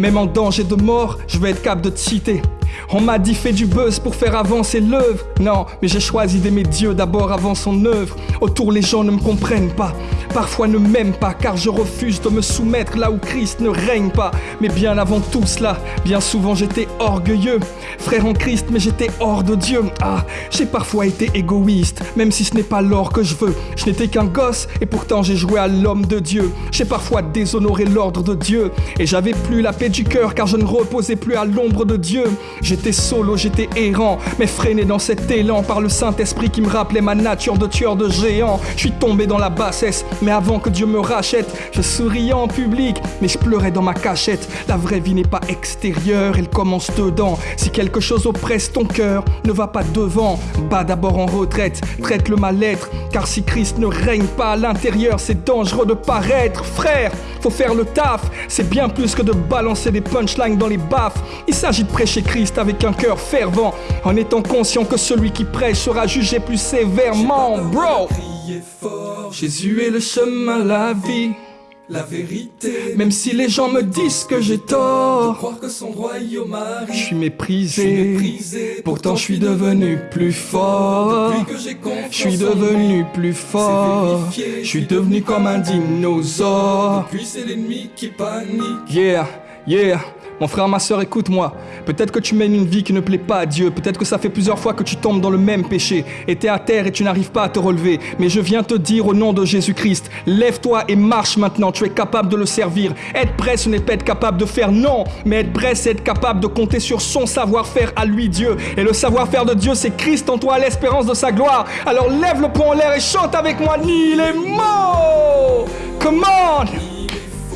Même en danger de mort, je vais être capable de te citer. On m'a dit fais du buzz pour faire avancer l'œuvre. Non, mais j'ai choisi d'aimer Dieu d'abord avant son œuvre. Autour les gens ne me comprennent pas, parfois ne m'aiment pas, car je refuse de me soumettre là où Christ ne règne pas. Mais bien avant tout cela, bien souvent j'étais orgueilleux. Frère en Christ, mais j'étais hors de Dieu. Ah, j'ai parfois été égoïste, même si ce n'est pas l'or que je veux. Je n'étais qu'un gosse, et pourtant j'ai joué à l'homme de Dieu. J'ai parfois déshonoré l'ordre de Dieu, et j'avais plus la paix du cœur, car je ne reposais plus à l'ombre de Dieu. J'étais solo, j'étais errant, mais freiné dans cet élan par le Saint-Esprit qui me rappelait ma nature de tueur de géants. Je suis tombé dans la bassesse, mais avant que Dieu me rachète, je souriais en public, mais je pleurais dans ma cachette. La vraie vie n'est pas extérieure, elle commence dedans. Si quelque chose oppresse ton cœur, ne va pas devant, bas d'abord en retraite, traite le mal-être, car si Christ ne règne pas à l'intérieur, c'est dangereux de paraître. Frère, faut faire le taf, c'est bien plus que de balancer des punchlines dans les baffes. Il s'agit de prêcher Christ avec un cœur fervent, en étant conscient que celui qui prêche sera jugé plus sévèrement, bro. Jésus est le chemin, la vie. La vérité, Même si les gens me disent que j'ai tort, croire que son royaume je suis méprisé. méprisé, Pourtant, je suis devenu plus fort. Je suis en devenu plus fort. Je suis devenu comme un dinosaure. Puis c'est l'ennemi qui panique. Yeah, yeah. Mon frère, ma soeur, écoute-moi. Peut-être que tu mènes une vie qui ne plaît pas à Dieu. Peut-être que ça fait plusieurs fois que tu tombes dans le même péché. Et t'es à terre et tu n'arrives pas à te relever. Mais je viens te dire au nom de Jésus-Christ, lève-toi et marche maintenant. Tu es capable de le servir. Être prêt, ce n'est pas être capable de faire non. Mais être prêt, c'est être capable de compter sur son savoir-faire à lui, Dieu. Et le savoir-faire de Dieu, c'est Christ en toi, l'espérance de sa gloire. Alors lève le poing en l'air et chante avec moi. Ni les mots. Come on.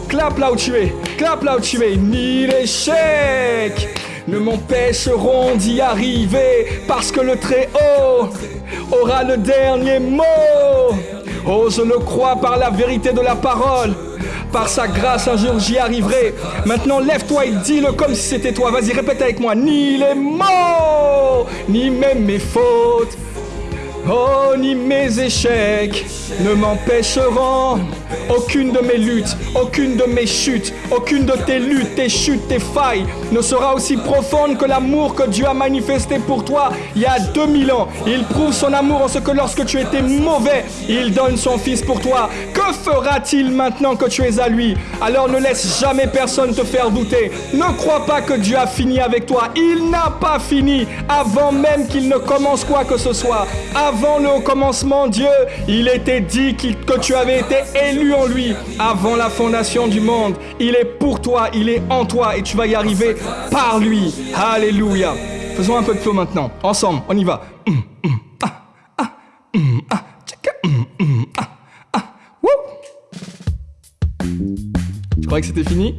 Clap là où tu es, clap là où tu es, ni l'échec ne m'empêcheront d'y arriver, parce que le Très-Haut aura le dernier mot. Oh, je le crois par la vérité de la parole. Par sa grâce, un jour j'y arriverai. Maintenant, lève-toi et dis-le comme si c'était toi. Vas-y, répète avec moi. Ni les mots, ni même mes fautes. Oh, ni mes échecs ne m'empêcheront. Aucune de mes luttes, aucune de mes chutes, aucune de tes luttes, tes chutes, tes failles ne sera aussi profonde que l'amour que Dieu a manifesté pour toi il y a 2000 ans. Il prouve son amour en ce que lorsque tu étais mauvais, il donne son fils pour toi. Que fera-t-il maintenant que tu es à lui? Alors ne laisse jamais personne te faire douter. Ne crois pas que Dieu a fini avec toi. Il n'a pas fini avant même qu'il ne commence quoi que ce soit. Le commencement, Dieu, il était dit que tu avais été élu en lui avant la fondation du monde. Il est pour toi, il est en toi et tu vas y arriver par lui. Alléluia. Faisons un peu de flow maintenant. Ensemble, on y va. Tu croyais que c'était fini?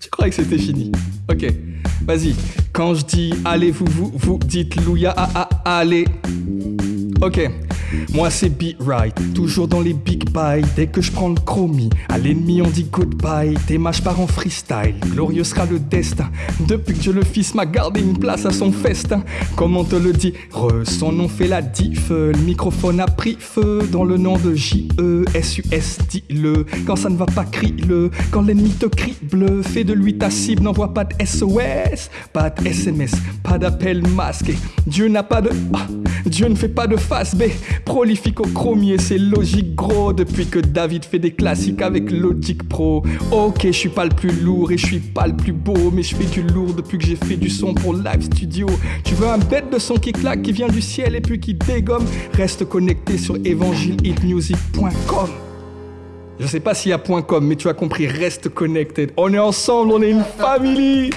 Tu croyais que c'était fini Ok, vas-y. Quand je dis allez, vous, vous, vous dites louia, ah, ah, allez. Ok, moi c'est Be Right, toujours dans les big buys. Dès que je prends le chromie, à l'ennemi on dit goodbye. Tes matchs part en freestyle, glorieux sera le destin. Depuis que Dieu le Fils m'a gardé une place à son festin. Comme on te le dit, re, son nom fait la diff. Le microphone a pris feu dans le nom de J-E, S-U-S, dis-le. Quand ça ne va pas, crie-le. Quand l'ennemi te crible, fais de lui ta cible. N'envoie pas de SOS, pas de SMS, pas d'appel masqué. Dieu n'a pas de. Ah, Dieu ne fait pas de face B, Prolifique au chromier, c'est logique gros. Depuis que David fait des classiques avec Logic Pro. Ok, je suis pas le plus lourd et je suis pas le plus beau, mais je fais du lourd depuis que j'ai fait du son pour Live Studio. Tu veux un bête de son qui claque, qui vient du ciel et puis qui dégomme? Reste connecté sur evangelehitmusic.com. Je sais pas s'il y a .com, mais tu as compris, reste connected. On est ensemble, on est une famille.